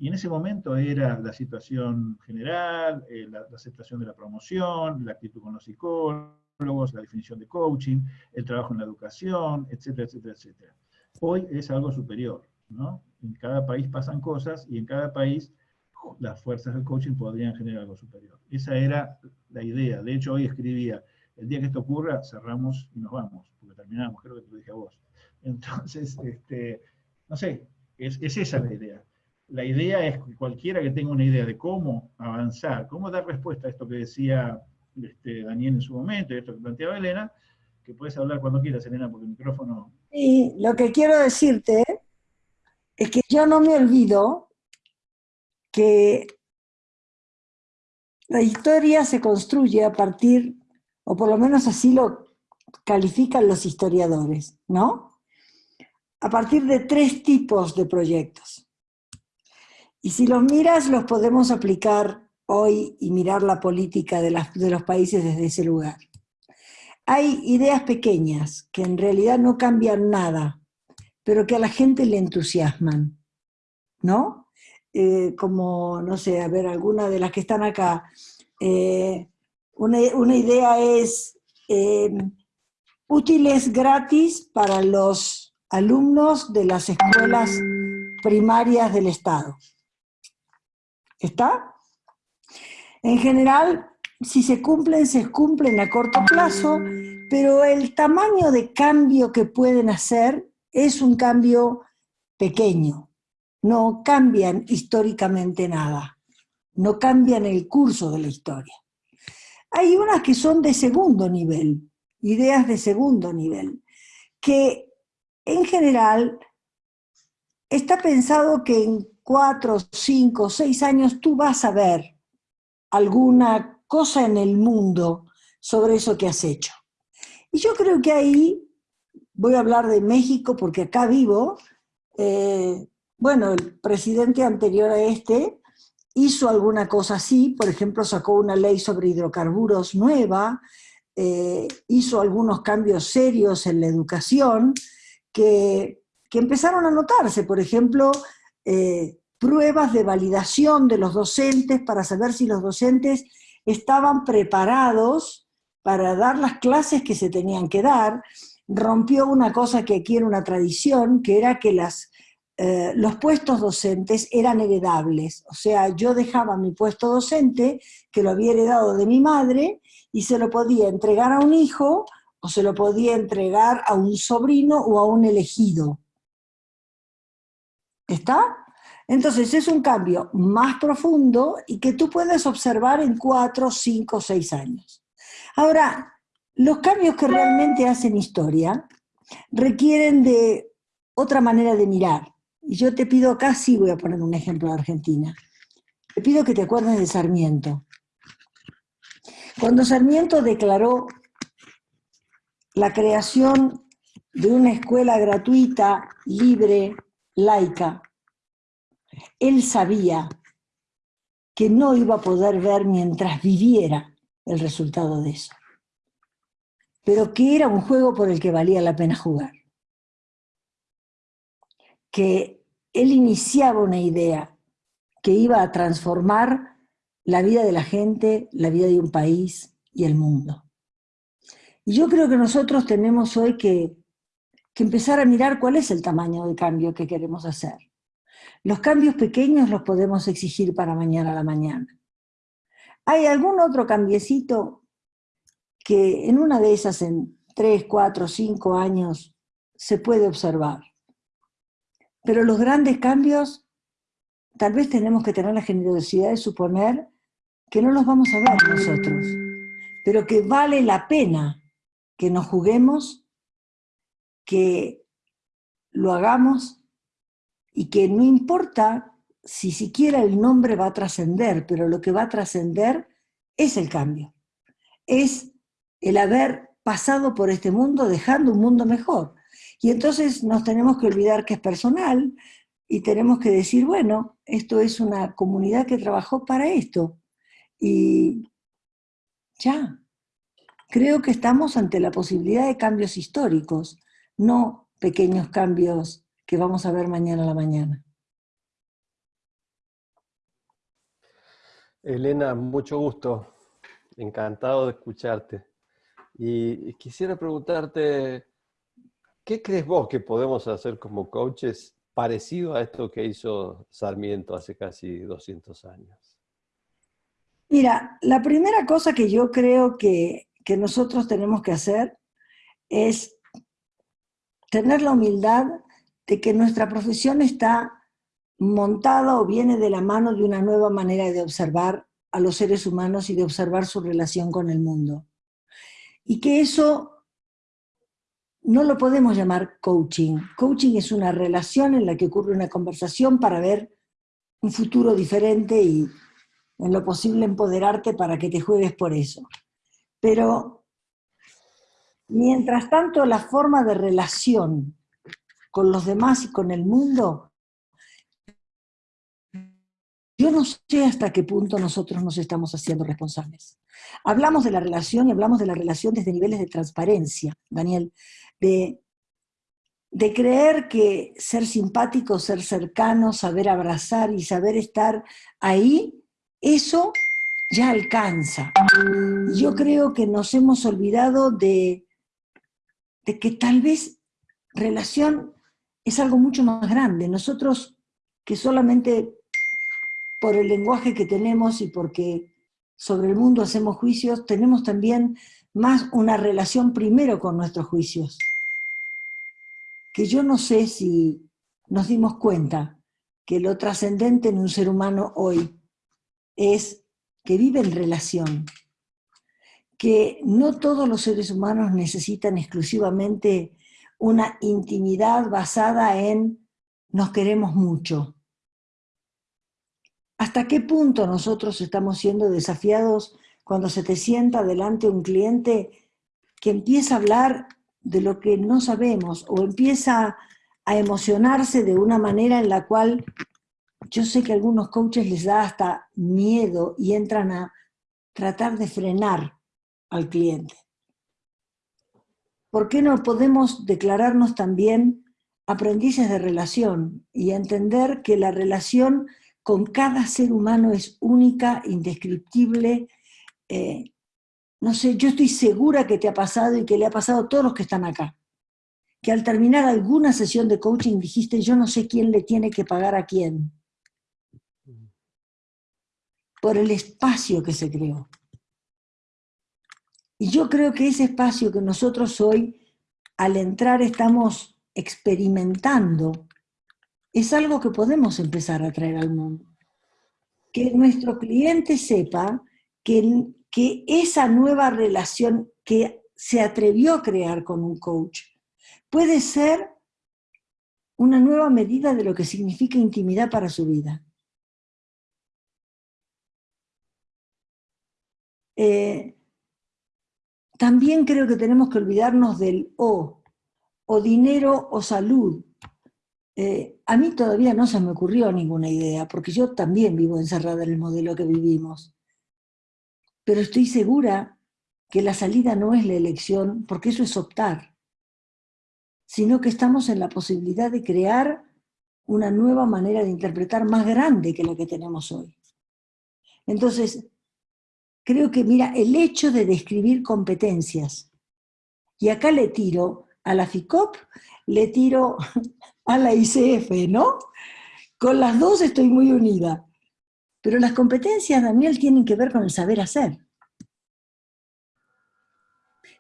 Y en ese momento era la situación general, eh, la, aceptación de la promoción, la actitud con los psicólogos, la definición de coaching, el trabajo en la educación, etcétera, etcétera, etcétera. Hoy es algo superior, ¿no? En cada país pasan cosas y en cada país las fuerzas del coaching podrían generar algo superior. Esa era la idea. De hecho, hoy escribía, el día que esto ocurra, cerramos y nos vamos, porque terminamos, creo que te lo dije a vos. Entonces, este, no sé, es, es esa la idea la idea es que cualquiera que tenga una idea de cómo avanzar, cómo dar respuesta a esto que decía este, Daniel en su momento, y esto que planteaba Elena, que puedes hablar cuando quieras, Elena, porque el micrófono... Sí, lo que quiero decirte es que yo no me olvido que la historia se construye a partir, o por lo menos así lo califican los historiadores, ¿no? A partir de tres tipos de proyectos. Y si los miras, los podemos aplicar hoy y mirar la política de, los países desde ese lugar. Hay ideas pequeñas que en realidad no cambian nada, pero que a la gente le entusiasman, ¿no? Eh, como, no sé, a ver, alguna de las que están acá. Eh, una, idea es eh, útiles gratis para los alumnos de las escuelas primarias del Estado. ¿Está? En general, si se cumplen, se cumplen a corto plazo, pero el tamaño de cambio que pueden hacer es un cambio pequeño. No cambian históricamente nada. No cambian el curso de la historia. Hay unas que son de segundo nivel, ideas de segundo nivel, que en general está pensado que en cuatro, cinco, seis años, tú vas a ver alguna cosa en el mundo sobre eso que has hecho. Y yo creo que ahí, voy a hablar de México porque acá vivo, eh, bueno, el presidente anterior a este hizo alguna cosa así, por ejemplo, sacó una ley sobre hidrocarburos nueva, eh, hizo algunos cambios serios en la educación que, que empezaron a notarse, por ejemplo, eh, pruebas de validación de los docentes para saber si los docentes estaban preparados para dar las clases que se tenían que dar, rompió una cosa que aquí era una tradición, que era que eh, los puestos docentes eran heredables. O sea, yo dejaba mi puesto docente, que lo había heredado de mi madre, y se lo podía entregar a un hijo, o se lo podía entregar a un sobrino o a un elegido. ¿Está? Entonces es un cambio más profundo y que tú puedes observar en cuatro, cinco, seis años. Ahora, los cambios que realmente hacen historia requieren de otra manera de mirar. Y yo te pido acá, sí voy a poner un ejemplo de Argentina. Te pido que te acuerdes de Sarmiento. Cuando Sarmiento declaró la creación de una escuela gratuita, libre, laica, él sabía que no iba a poder ver mientras viviera el resultado de eso, pero que era un juego por el que valía la pena jugar. Que él iniciaba una idea que iba a transformar la vida de la gente, la vida de un país y el mundo. Y yo creo que nosotros tenemos hoy que, empezar a mirar cuál es el tamaño de cambio que queremos hacer. Los cambios pequeños los podemos exigir para mañana a la mañana. ¿Hay algún otro cambiecito que en una de esas, en tres, cuatro, cinco años, se puede observar? Pero los grandes cambios, tal vez tenemos que tener la generosidad de suponer que no los vamos a ver nosotros, pero que vale la pena que nos juguemos, que lo hagamos y que no importa si siquiera el nombre va a trascender, pero lo que va a trascender es el cambio. Es el haber pasado por este mundo dejando un mundo mejor. Y entonces nos tenemos que olvidar que es personal y tenemos que decir, bueno, esto es una comunidad que trabajó para esto. Y ya, creo que estamos ante la posibilidad de cambios históricos, no pequeños cambios que vamos a ver mañana a la mañana. Elena, mucho gusto. Encantado de escucharte. Y quisiera preguntarte, ¿qué crees vos que podemos hacer como coaches parecido a esto que hizo Sarmiento hace casi 200 años? Mira, la primera cosa que yo creo que, que nosotros tenemos que hacer es tener la humildad de que nuestra profesión está montada o viene de la mano de una nueva manera de observar a los seres humanos y de observar su relación con el mundo. Y que eso no lo podemos llamar coaching. Coaching es una relación en la que ocurre una conversación para ver un futuro diferente y en lo posible empoderarte para que te juegues por eso. Pero mientras tanto la forma de relación con los demás y con el mundo yo no sé hasta qué punto nosotros nos estamos haciendo responsables. Hablamos de la relación y hablamos de la relación desde niveles de transparencia, Daniel, de, de creer que ser simpático, ser cercano, saber abrazar y saber estar ahí, eso ya alcanza. Yo creo que nos hemos olvidado de, de que tal vez relación es algo mucho más grande. Nosotros que solamente por el lenguaje que tenemos y porque sobre el mundo hacemos juicios, tenemos también más una relación primero con nuestros juicios. Que yo no sé si nos dimos cuenta que lo trascendente en un ser humano hoy es que vive en relación, que no todos los seres humanos necesitan exclusivamente una intimidad basada en nos queremos mucho, ¿Hasta qué punto nosotros estamos siendo desafiados cuando se te sienta delante un cliente que empieza a hablar de lo que no sabemos o empieza a emocionarse de una manera en la cual yo sé que a algunos coaches les da hasta miedo y entran a tratar de frenar al cliente? ¿Por qué no podemos declararnos también aprendices de relación y entender que la relación con cada ser humano es única, indescriptible. Eh, no sé, yo estoy segura que te ha pasado y que le ha pasado a todos los que están acá. Que al terminar alguna sesión de coaching dijiste, yo no sé quién le tiene que pagar a quién. Por el espacio que se creó. Y yo creo que ese espacio que nosotros hoy, al entrar, estamos experimentando, es algo que podemos empezar a traer al mundo. Que nuestro cliente sepa que, que esa nueva relación que se atrevió a crear con un coach puede ser una nueva medida de lo que significa intimidad para su vida. Eh, también creo que tenemos que olvidarnos del o, o dinero o salud, eh, a mí todavía no se me ocurrió ninguna idea, porque yo también vivo encerrada en el modelo que vivimos. Pero estoy segura que la salida no es la elección, porque eso es optar, sino que estamos en la posibilidad de crear una nueva manera de interpretar más grande que la que tenemos hoy. Entonces, creo que, mira, el hecho de describir competencias, y acá le tiro a la FICOP, le tiro a la ICF, ¿no? Con las dos estoy muy unida. Pero las competencias, Daniel, tienen que ver con el saber hacer.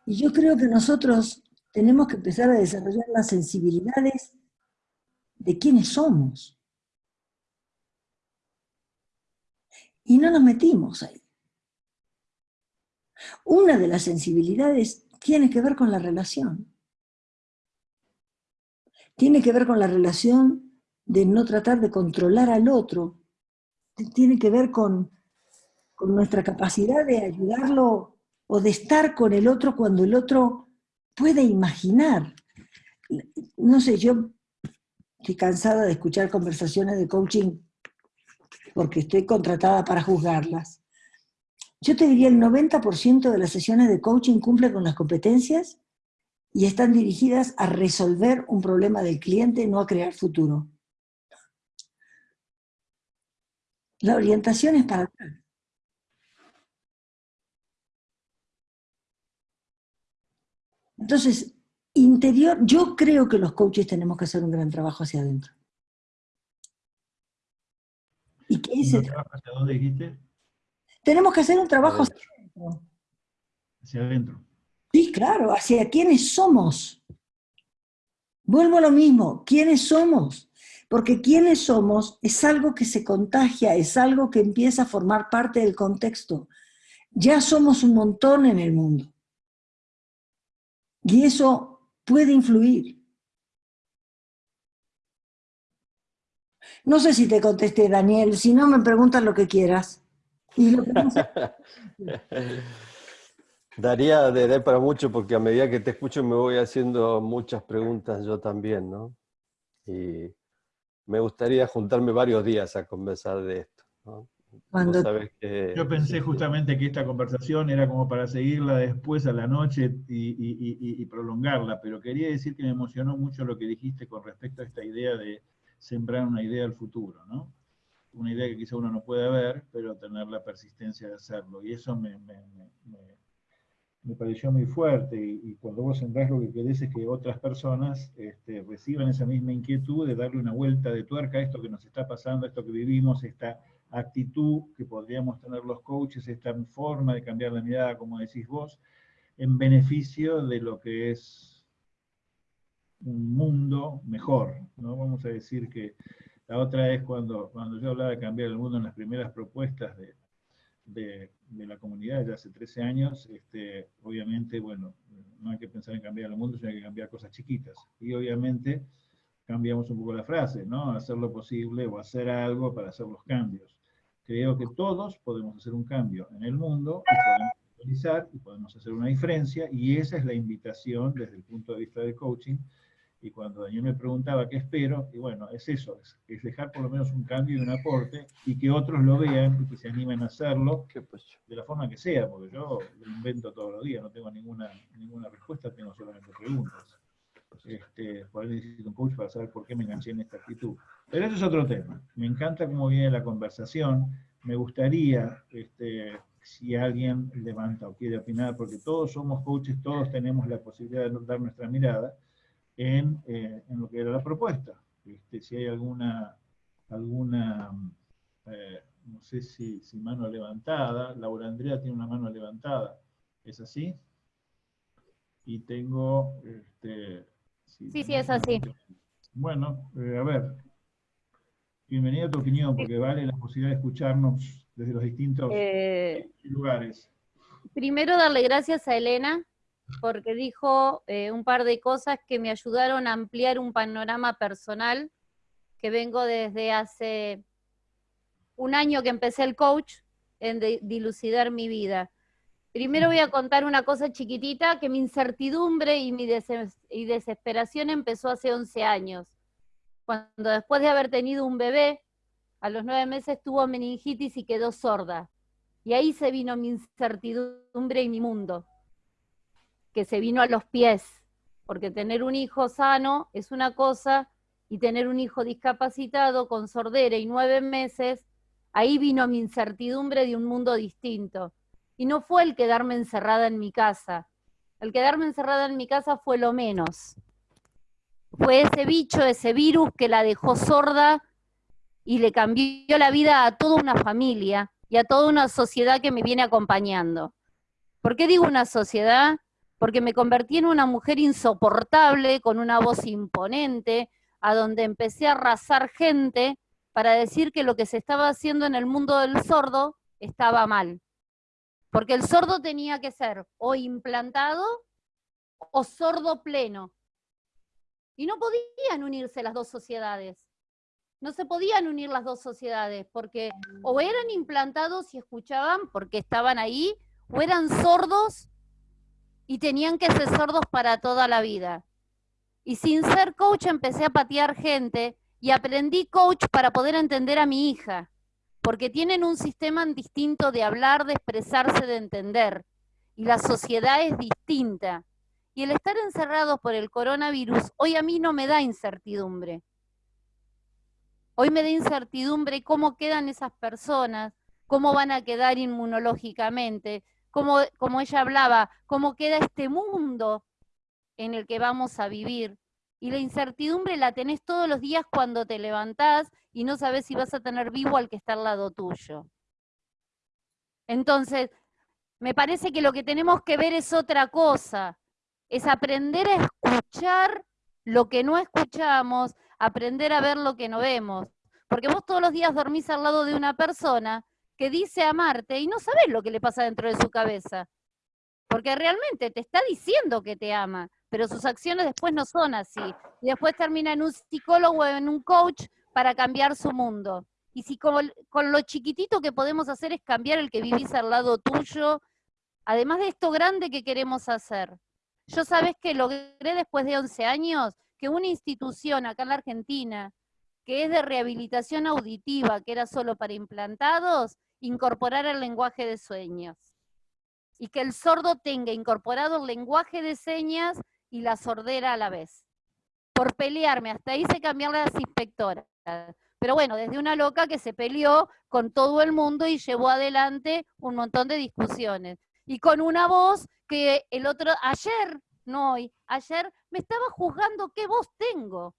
Y yo creo que nosotros tenemos que empezar a desarrollar las sensibilidades de quiénes somos. Y no nos metimos ahí. Una de las sensibilidades tiene que ver con la relación. Tiene que ver con la relación de no tratar de controlar al otro. Tiene que ver con, con nuestra capacidad de ayudarlo o de estar con el otro cuando el otro puede imaginar. No sé, yo estoy cansada de escuchar conversaciones de coaching porque estoy contratada para juzgarlas. Yo te diría el 90% de las sesiones de coaching cumple con las competencias y están dirigidas a resolver un problema del cliente, no a crear futuro. La orientación es para Entonces, interior, yo creo que los coaches tenemos que hacer un gran trabajo hacia adentro. ¿Y qué es ¿Hacia dónde dijiste? Tenemos que hacer un trabajo hacia adentro. Hacia adentro. Sí, claro, hacia quiénes somos. Vuelvo a lo mismo, ¿quiénes somos? Porque quiénes somos es algo que se contagia, es algo que empieza a formar parte del contexto. Ya somos un montón en el mundo. Y eso puede influir. No sé si te contesté, Daniel, si no me preguntas lo que quieras. Daría de, para mucho porque a medida que te escucho me voy haciendo muchas preguntas yo también, ¿no? Y me gustaría juntarme varios días a conversar de esto, ¿no? Yo pensé justamente que esta conversación era como para seguirla después a la noche y, prolongarla, pero quería decir que me emocionó mucho lo que dijiste con respecto a esta idea de sembrar una idea al futuro, ¿no? Una idea que quizá uno no puede ver, pero tener la persistencia de hacerlo. Y eso me, me, pareció muy fuerte. Y, cuando vos sembrás lo que querés es que otras personas este, reciban esa misma inquietud de darle una vuelta de tuerca a esto que nos está pasando, a esto que vivimos, esta actitud que podríamos tener los coaches, esta forma de cambiar la mirada, como decís vos, en beneficio de lo que es un mundo mejor. ¿no? Vamos a decir que la otra es cuando, cuando yo hablaba de cambiar el mundo en las primeras propuestas de, de, la comunidad ya hace 13 años, este, obviamente, bueno, no hay que pensar en cambiar el mundo, sino hay que cambiar cosas chiquitas. Y obviamente cambiamos un poco la frase, ¿no? Hacer lo posible o hacer algo para hacer los cambios creo que todos podemos hacer un cambio en el mundo y podemos y podemos hacer una diferencia y esa es la invitación desde el punto de vista del coaching y cuando Daniel me preguntaba qué espero, y bueno, es eso, es, dejar por lo menos un cambio y un aporte y que otros lo vean y que se animen a hacerlo de la forma que sea, porque yo lo invento todos los días, no tengo ninguna, ninguna respuesta, tengo solamente preguntas. Este, por ahí necesito un coach para saber por qué me enganché en esta actitud. Pero eso es otro tema. Me encanta cómo viene la conversación. Me gustaría, este, si alguien levanta o quiere opinar, porque todos somos coaches, todos tenemos la posibilidad de dar nuestra mirada en, eh, en lo que era la propuesta. Este, si hay alguna, alguna eh, no sé si, si, mano levantada, Laura Andrea tiene una mano levantada, ¿es así? Y tengo... Este, sí, sí, es así. Bueno, eh, a ver, bienvenida a tu opinión, porque vale la posibilidad de escucharnos desde los distintos eh, lugares. Primero darle gracias a Elena, porque dijo eh, un par de cosas que me ayudaron a ampliar un panorama personal, que vengo desde hace un año que empecé el coach, en dilucidar mi vida. Primero voy a contar una cosa chiquitita, que mi incertidumbre y mi y desesperación empezó hace 11 años. Cuando después de haber tenido un bebé, a los nueve meses tuvo meningitis y quedó sorda. Y ahí se vino mi incertidumbre y mi mundo, que se vino a los pies, porque tener un hijo sano es una cosa y tener un hijo discapacitado con sordera y nueve meses, ahí vino mi incertidumbre de un mundo distinto y no fue el quedarme encerrada en mi casa. El quedarme encerrada en mi casa fue lo menos. Fue ese bicho, ese virus que la dejó sorda y le cambió la vida a toda una familia y a toda una sociedad que me viene acompañando. ¿Por qué digo una sociedad? Porque me convertí en una mujer insoportable, con una voz imponente, a donde empecé a arrasar gente para decir que lo que se estaba haciendo en el mundo del sordo estaba mal. Porque el sordo tenía que ser o implantado o sordo pleno. Y no podían unirse las dos sociedades. No se podían unir las dos sociedades, porque o eran implantados y escuchaban porque estaban ahí, o eran sordos y tenían que ser sordos para toda la vida. Y sin ser coach empecé a patear gente y aprendí coach para poder entender a mi hija, porque tienen un sistema distinto de hablar, de expresarse, de entender. Y la sociedad es distinta. Y el estar encerrados por el coronavirus hoy a mí no me da incertidumbre. Hoy me da incertidumbre cómo quedan esas personas, cómo van a quedar inmunológicamente, cómo, como ella hablaba, cómo queda este mundo en el que vamos a vivir. Y la incertidumbre la tenés todos los días cuando te levantás y no sabes si vas a tener vivo al que está al lado tuyo. Entonces, me parece que lo que tenemos que ver es otra cosa, es aprender a escuchar lo que no escuchamos, aprender a ver lo que no vemos. Porque vos todos los días dormís al lado de una persona que dice amarte y no sabes lo que le pasa dentro de su cabeza. Porque realmente te está diciendo que te ama, pero sus acciones después no son así. Y después termina en un psicólogo o en un coach para cambiar su mundo. Y si con, con lo chiquitito que podemos hacer es cambiar el que vivís al lado tuyo, además de esto grande que queremos hacer. Yo sabes que logré después de 11 años que una institución acá en la Argentina, que es de rehabilitación auditiva, que era solo para implantados, incorporara el lenguaje de sueños. Y que el sordo tenga incorporado el lenguaje de señas y la sordera a la vez. Por pelearme, hasta hice cambiar las inspectoras. Pero bueno, desde una loca que se peleó con todo el mundo y llevó adelante un montón de discusiones. Y con una voz que el otro, ayer, no hoy, ayer me estaba juzgando qué voz tengo.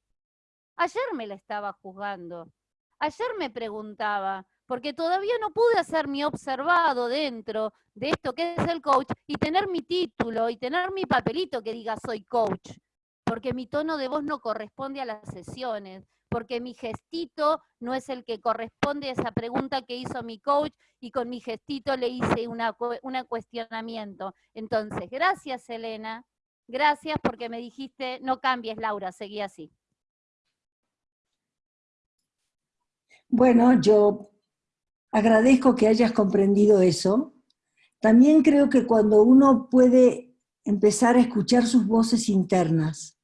Ayer me la estaba juzgando. Ayer me preguntaba, porque todavía no pude hacer mi observado dentro de esto que es el coach y tener mi título y tener mi papelito que diga soy coach, porque mi tono de voz no corresponde a las sesiones, porque mi gestito no es el que corresponde a esa pregunta que hizo mi coach y con mi gestito le hice un cuestionamiento. Entonces, gracias Elena, gracias porque me dijiste, no cambies Laura, seguí así. Bueno, yo agradezco que hayas comprendido eso. También creo que cuando uno puede empezar a escuchar sus voces internas.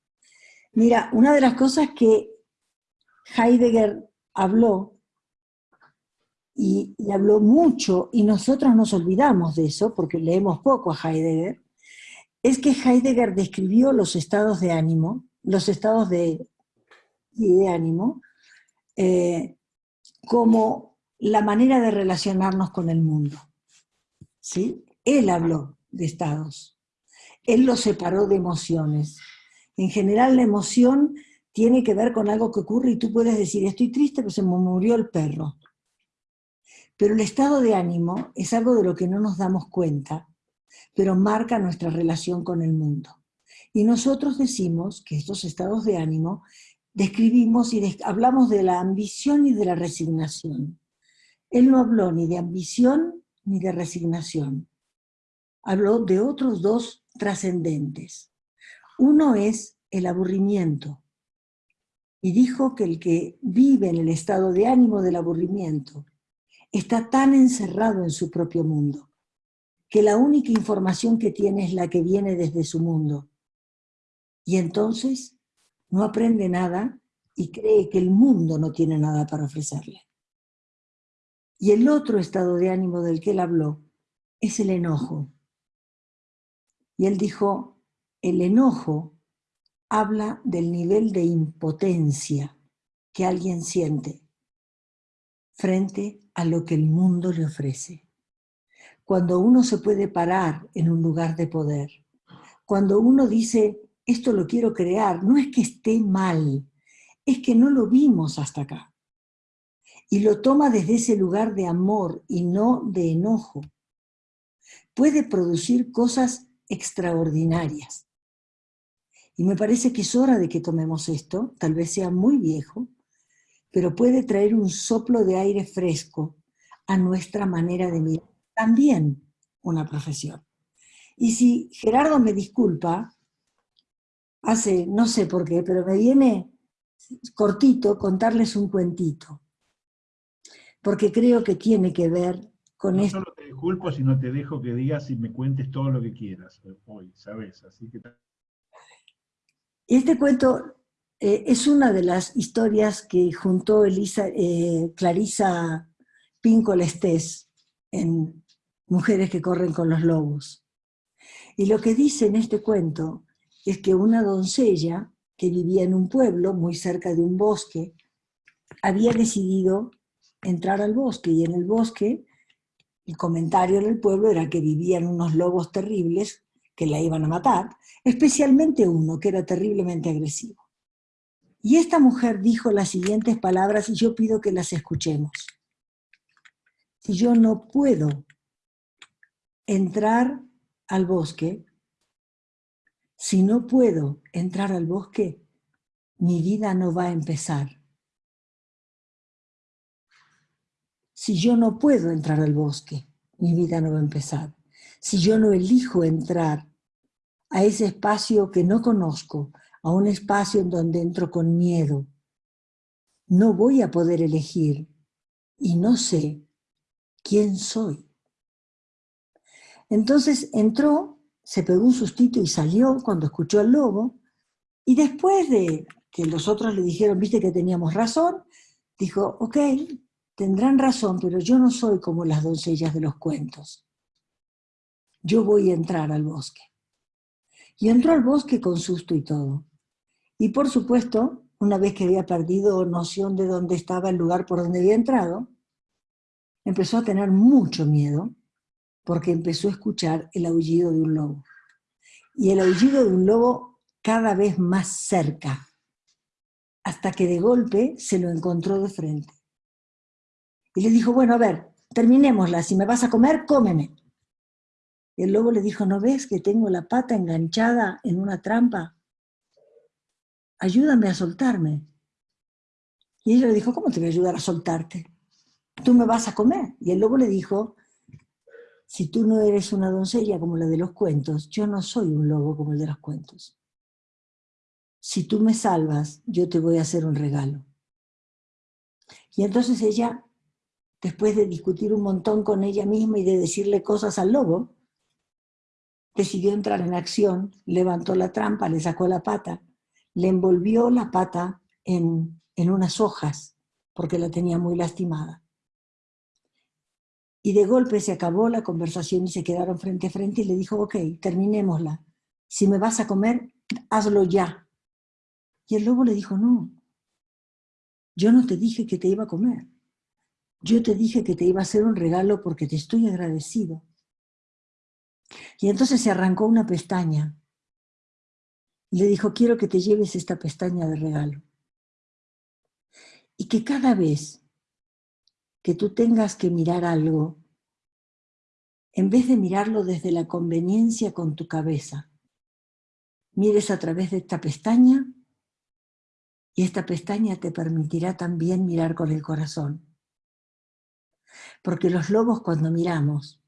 Mira, una de las cosas que Heidegger habló, y, habló mucho, y nosotros nos olvidamos de eso, porque leemos poco a Heidegger, es que Heidegger describió los estados de ánimo, los estados de, de ánimo, eh, como la manera de relacionarnos con el mundo. ¿sí? Él habló de estados. Él los separó de emociones. En general la emoción tiene que ver con algo que ocurre y tú puedes decir, estoy triste, pero se me murió el perro. Pero el estado de ánimo es algo de lo que no nos damos cuenta, pero marca nuestra relación con el mundo. Y nosotros decimos que estos estados de ánimo describimos y hablamos de la ambición y de la resignación. Él no habló ni de ambición ni de resignación. Habló de otros dos trascendentes. Uno es el aburrimiento. Y dijo que el que vive en el estado de ánimo del aburrimiento está tan encerrado en su propio mundo, que la única información que tiene es la que viene desde su mundo. Y entonces no aprende nada y cree que el mundo no tiene nada para ofrecerle. Y el otro estado de ánimo del que él habló es el enojo. Y él dijo, el enojo habla del nivel de impotencia que alguien siente frente a lo que el mundo le ofrece. Cuando uno se puede parar en un lugar de poder, cuando uno dice, esto lo quiero crear, no es que esté mal, es que no lo vimos hasta acá. Y lo toma desde ese lugar de amor y no de enojo, puede producir cosas extraordinarias. Y me parece que es hora de que tomemos esto, tal vez sea muy viejo, pero puede traer un soplo de aire fresco a nuestra manera de mirar. También una profesión. Y si Gerardo me disculpa, hace, no sé por qué, pero me viene cortito contarles un cuentito, porque creo que tiene que ver con esto. No solo te disculpo, sino te dejo que digas y me cuentes todo lo que quieras hoy, ¿sabes? Así que... Este cuento eh, es una de las historias que juntó Elisa, eh, Clarisa Pinco Lestés en Mujeres que corren con los lobos. Y lo que dice en este cuento es que una doncella que vivía en un pueblo muy cerca de un bosque, había decidido entrar al bosque y en el bosque el comentario del pueblo era que vivían unos lobos terribles que la iban a matar, especialmente uno que era terriblemente agresivo. Y esta mujer dijo las siguientes palabras y yo pido que las escuchemos. Si yo no puedo entrar al bosque, si no puedo entrar al bosque, mi vida no va a empezar. Si yo no puedo entrar al bosque, mi vida no va a empezar. Si yo no elijo entrar a ese espacio que no conozco, a un espacio en donde entro con miedo, no voy a poder elegir y no sé quién soy. Entonces entró se pegó un sustito y salió cuando escuchó al lobo, y después de que los otros le dijeron, viste que teníamos razón, dijo, ok, tendrán razón, pero yo no soy como las doncellas de los cuentos. Yo voy a entrar al bosque. Y entró al bosque con susto y todo. Y por supuesto, una vez que había perdido noción de dónde estaba el lugar por donde había entrado, empezó a tener mucho miedo porque empezó a escuchar el aullido de un lobo. Y el aullido de un lobo cada vez más cerca, hasta que de golpe se lo encontró de frente. Y le dijo, bueno, a ver, terminémosla, si me vas a comer, cómeme. Y el lobo le dijo, ¿no ves que tengo la pata enganchada en una trampa? Ayúdame a soltarme. Y ella le dijo, ¿cómo te voy a ayudar a soltarte? Tú me vas a comer. Y el lobo le dijo, si tú no eres una doncella como la de los cuentos, yo no soy un lobo como el de los cuentos. Si tú me salvas, yo te voy a hacer un regalo. Y entonces ella, después de discutir un montón con ella misma y de decirle cosas al lobo, decidió entrar en acción, levantó la trampa, le sacó la pata, le envolvió la pata en, en unas hojas, porque la tenía muy lastimada y de golpe se acabó la conversación y se quedaron frente a frente y le dijo, ok, terminémosla. Si me vas a comer, hazlo ya. Y el lobo le dijo, no, yo no te dije que te iba a comer. Yo te dije que te iba a hacer un regalo porque te estoy agradecido. Y entonces se arrancó una pestaña. Y le dijo, quiero que te lleves esta pestaña de regalo. Y que cada vez que tú tengas que mirar algo, en vez de mirarlo desde la conveniencia con tu cabeza, mires a través de esta pestaña y esta pestaña te permitirá también mirar con el corazón. Porque los lobos cuando miramos,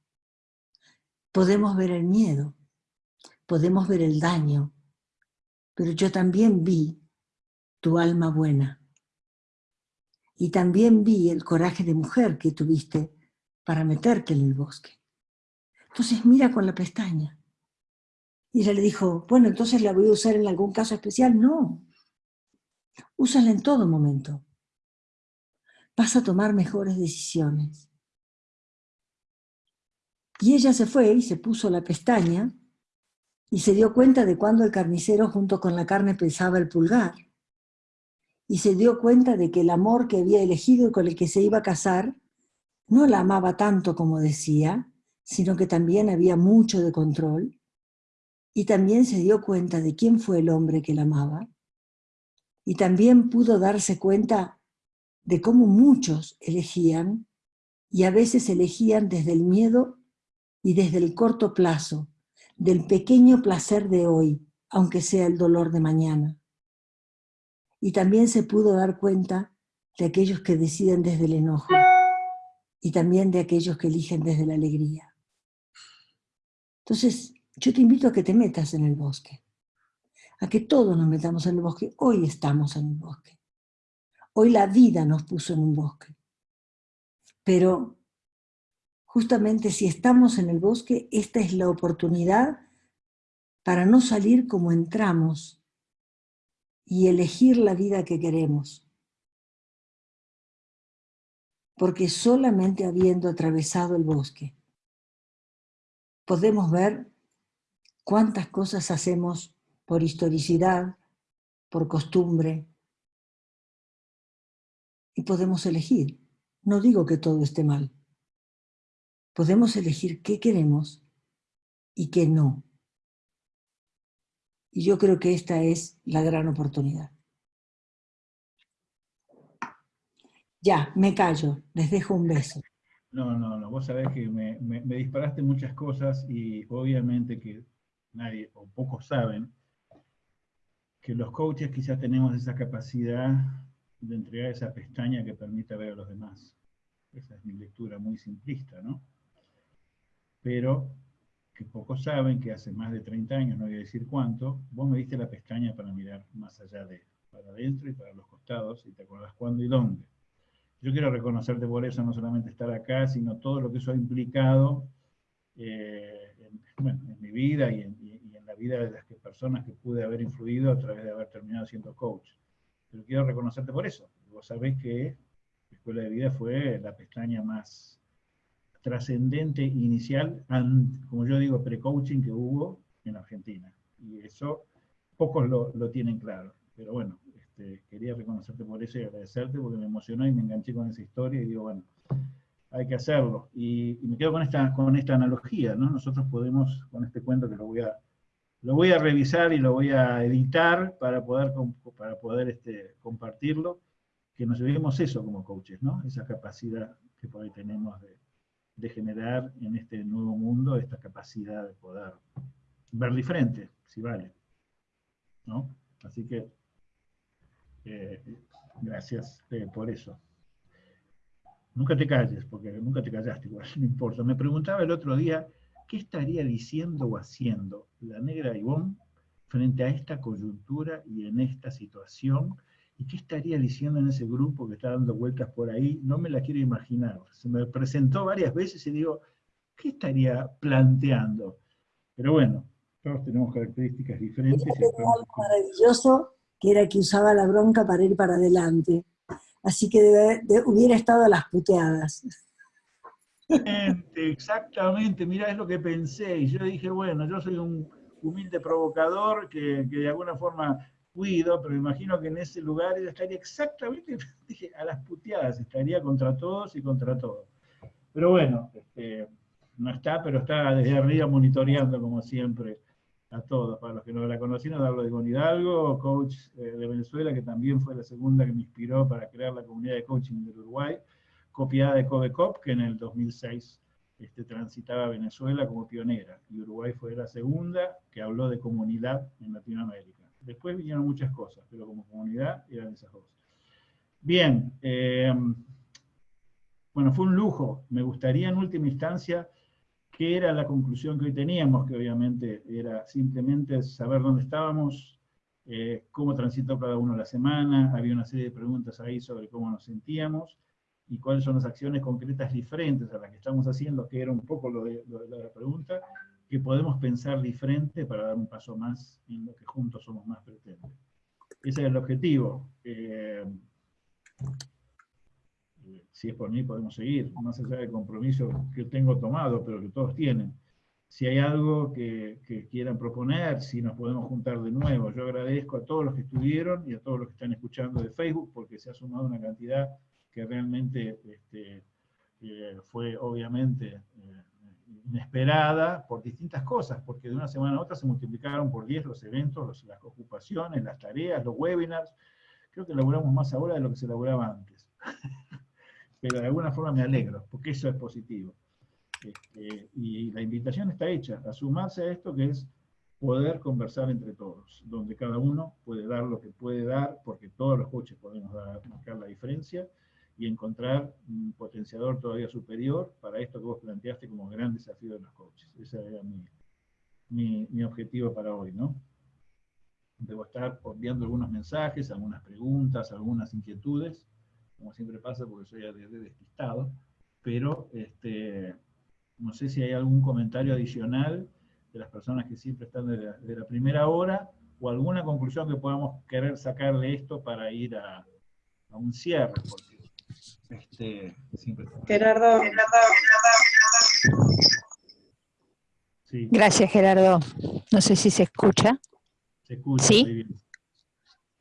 podemos ver el miedo, podemos ver el daño, pero yo también vi tu alma buena. Y también vi el coraje de mujer que tuviste para meterte en el bosque. Entonces mira con la pestaña. Y ella le dijo, bueno, entonces la voy a usar en algún caso especial. No, úsala en todo momento. Vas a tomar mejores decisiones. Y ella se fue y se puso la pestaña y se dio cuenta de cuando el carnicero junto con la carne pesaba el pulgar y se dio cuenta de que el amor que había elegido y con el que se iba a casar no la amaba tanto como decía, sino que también había mucho de control, y también se dio cuenta de quién fue el hombre que la amaba, y también pudo darse cuenta de cómo muchos elegían, y a veces elegían desde el miedo y desde el corto plazo, del pequeño placer de hoy, aunque sea el dolor de mañana. Y también se pudo dar cuenta de aquellos que deciden desde el enojo y también de aquellos que eligen desde la alegría. Entonces, yo te invito a que te metas en el bosque, a que todos nos metamos en el bosque. Hoy estamos en el bosque. Hoy la vida nos puso en un bosque. Pero justamente si estamos en el bosque, esta es la oportunidad para no salir como entramos y elegir la vida que queremos. Porque solamente habiendo atravesado el bosque, podemos ver cuántas cosas hacemos por historicidad, por costumbre, y podemos elegir. No digo que todo esté mal. Podemos elegir qué queremos y qué no. Y yo creo que esta es la gran oportunidad. Ya, me callo, les dejo un beso. No, no, no, vos sabés que me, me disparaste muchas cosas y obviamente que nadie o pocos saben que los coaches quizás tenemos esa capacidad de entregar esa pestaña que permite ver a los demás. Esa es mi lectura muy simplista, ¿no? Pero que pocos saben que hace más de 30 años, no voy a decir cuánto, vos me diste la pestaña para mirar más allá de, para adentro y para los costados, y te acordás cuándo y dónde. Yo quiero reconocerte por eso, no solamente estar acá, sino todo lo que eso ha implicado eh, en, mi vida y en, la vida de las personas que pude haber influido a través de haber terminado siendo coach. Pero quiero reconocerte por eso. Vos sabés que la Escuela de Vida fue la pestaña más trascendente inicial, como yo digo, pre-coaching que hubo en Argentina. Y eso pocos lo, tienen claro. Pero bueno, este, quería reconocerte por eso y agradecerte porque me emocionó y me enganché con esa historia y digo, bueno, hay que hacerlo. Y, me quedo con esta, con esta analogía, ¿no? Nosotros podemos, con este cuento que lo voy a, lo voy a revisar y lo voy a editar para poder, para poder este, compartirlo, que nos llevemos eso como coaches, ¿no? Esa capacidad que por ahí tenemos de, de generar en este nuevo mundo esta capacidad de poder ver diferente, si vale. ¿no? Así que, eh, gracias eh, por eso. Nunca te calles, porque nunca te callaste, igual, no importa. Me preguntaba el otro día, ¿qué estaría diciendo o haciendo la negra Ivonne frente a esta coyuntura y en esta situación? ¿Y qué estaría diciendo en ese grupo que está dando vueltas por ahí? No me la quiero imaginar. Se me presentó varias veces y digo, ¿qué estaría planteando? Pero bueno, todos tenemos características diferentes. maravilloso que era que usaba la bronca para ir para adelante así que hubiera estado a las puteadas. Exactamente, mira, es lo que pensé, y yo dije, bueno, yo soy un humilde provocador que, de alguna forma cuido, pero imagino que en ese lugar ella estaría exactamente, dije, a las puteadas, estaría contra todos y contra todos. Pero bueno, este, no está, pero está desde arriba monitoreando como siempre a todos. Para los que no la conocieron, hablo de Gon Hidalgo, coach eh, de Venezuela, que también fue la segunda que me inspiró para crear la comunidad de coaching del Uruguay, copiada de Covecop, que en el 2006 este, transitaba Venezuela como pionera, y Uruguay fue la segunda que habló de comunidad en Latinoamérica. Después vinieron muchas cosas, pero como comunidad eran esas dos. Bien, eh, bueno, fue un lujo. Me gustaría en última instancia ¿Qué era la conclusión que hoy teníamos? Que obviamente era simplemente saber dónde estábamos, eh, cómo transitó cada uno la semana, había una serie de preguntas ahí sobre cómo nos sentíamos, y cuáles son las acciones concretas diferentes a las que estamos haciendo, que era un poco lo de, la pregunta, que podemos pensar diferente para dar un paso más en lo que juntos somos más pretendentes. Ese es el objetivo. Eh, si es por mí podemos seguir, más allá del compromiso que tengo tomado, pero que todos tienen. Si hay algo que, quieran proponer, si nos podemos juntar de nuevo. Yo agradezco a todos los que estuvieron y a todos los que están escuchando de Facebook, porque se ha sumado una cantidad que realmente este, eh, fue obviamente eh, inesperada por distintas cosas, porque de una semana a otra se multiplicaron por 10 los eventos, las ocupaciones, las tareas, los webinars. Creo que elaboramos más ahora de lo que se elaboraba antes. pero de alguna forma me alegro, porque eso es positivo. Este, y la invitación está hecha, a sumarse a esto que es poder conversar entre todos, donde cada uno puede dar lo que puede dar, porque todos los coaches podemos dar, marcar la diferencia, y encontrar un potenciador todavía superior para esto que vos planteaste como gran desafío de los coaches. Ese era mi, mi, objetivo para hoy, ¿no? Debo estar enviando algunos mensajes, algunas preguntas, algunas inquietudes, como siempre pasa porque soy de, despistado, pero este, no sé si hay algún comentario adicional de las personas que siempre están de la, primera hora, o alguna conclusión que podamos querer sacar de esto para ir a, a un cierre, porque este, Gerardo. Gracias, Gerardo. No sé si se escucha. Se escucha. ¿Sí?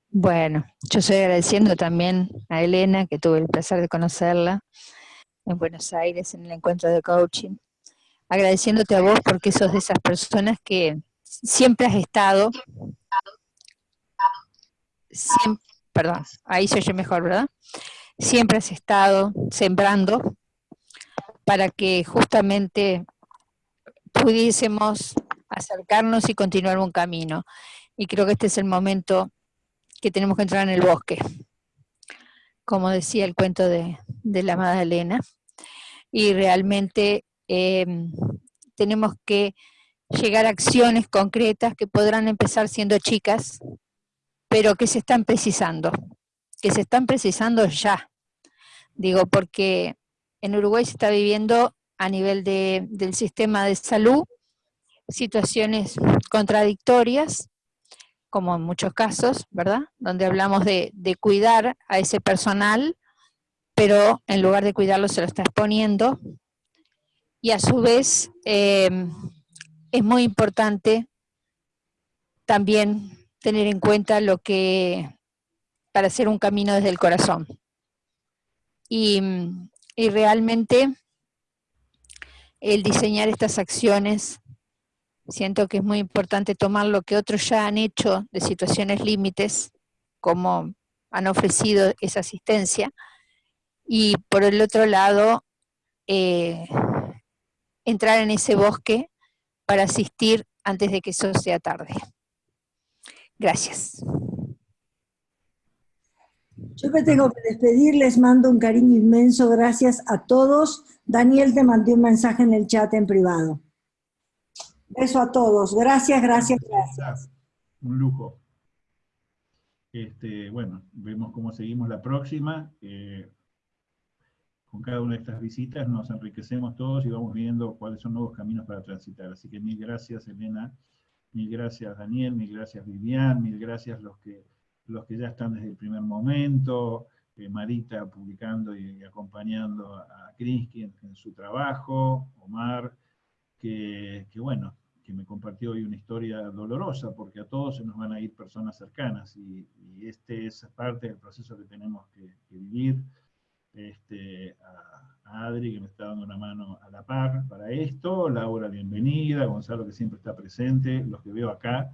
Bueno, yo estoy agradeciendo también a Elena, que tuve el placer de conocerla en Buenos Aires en el encuentro de coaching. Agradeciéndote a vos porque sos de esas personas que siempre has estado, perdón, ahí se oye mejor, ¿verdad? Siempre has estado sembrando para que justamente pudiésemos acercarnos y continuar un camino. Y creo que este es el momento que tenemos que entrar en el bosque, como decía el cuento de, la amada Elena. Y realmente em, tenemos que llegar a acciones concretas que podrán empezar siendo chicas, pero que se están precisando que se están precisando ya. Digo, porque en Uruguay se está viviendo a nivel del sistema de salud situaciones contradictorias, como en muchos casos, ¿verdad? Donde hablamos de, cuidar a ese personal, pero en lugar de cuidarlo se lo está exponiendo. Y a su vez em, es muy importante también tener en cuenta lo que para hacer un camino desde el corazón. Y, realmente el diseñar estas acciones, siento que es muy importante tomar lo que otros ya han hecho de situaciones límites, como han ofrecido esa asistencia, y por el otro lado, eh, entrar en ese bosque para asistir antes de que eso sea tarde. Gracias. Yo me tengo que despedir, les mando un cariño inmenso, gracias a todos. Daniel te mandó un mensaje en el chat en privado. Beso a todos, gracias, gracias, gracias. Un lujo. Este, bueno, vemos cómo seguimos la próxima. Eh, con cada una de estas visitas nos enriquecemos todos y vamos viendo cuáles son nuevos caminos para transitar. Así que mil gracias, Elena, mil gracias, Daniel, mil gracias, Vivian, mil gracias los que los que ya están desde el primer momento, eh, Marita publicando y, acompañando a, Krinsky en, su trabajo, Omar, que, bueno, que me compartió hoy una historia dolorosa, porque a todos se nos van a ir personas cercanas, y, este es parte del proceso que tenemos que, vivir. Este, a, Adri, que me está dando una mano a la par para esto, Laura, bienvenida, Gonzalo, que siempre está presente, los que veo acá,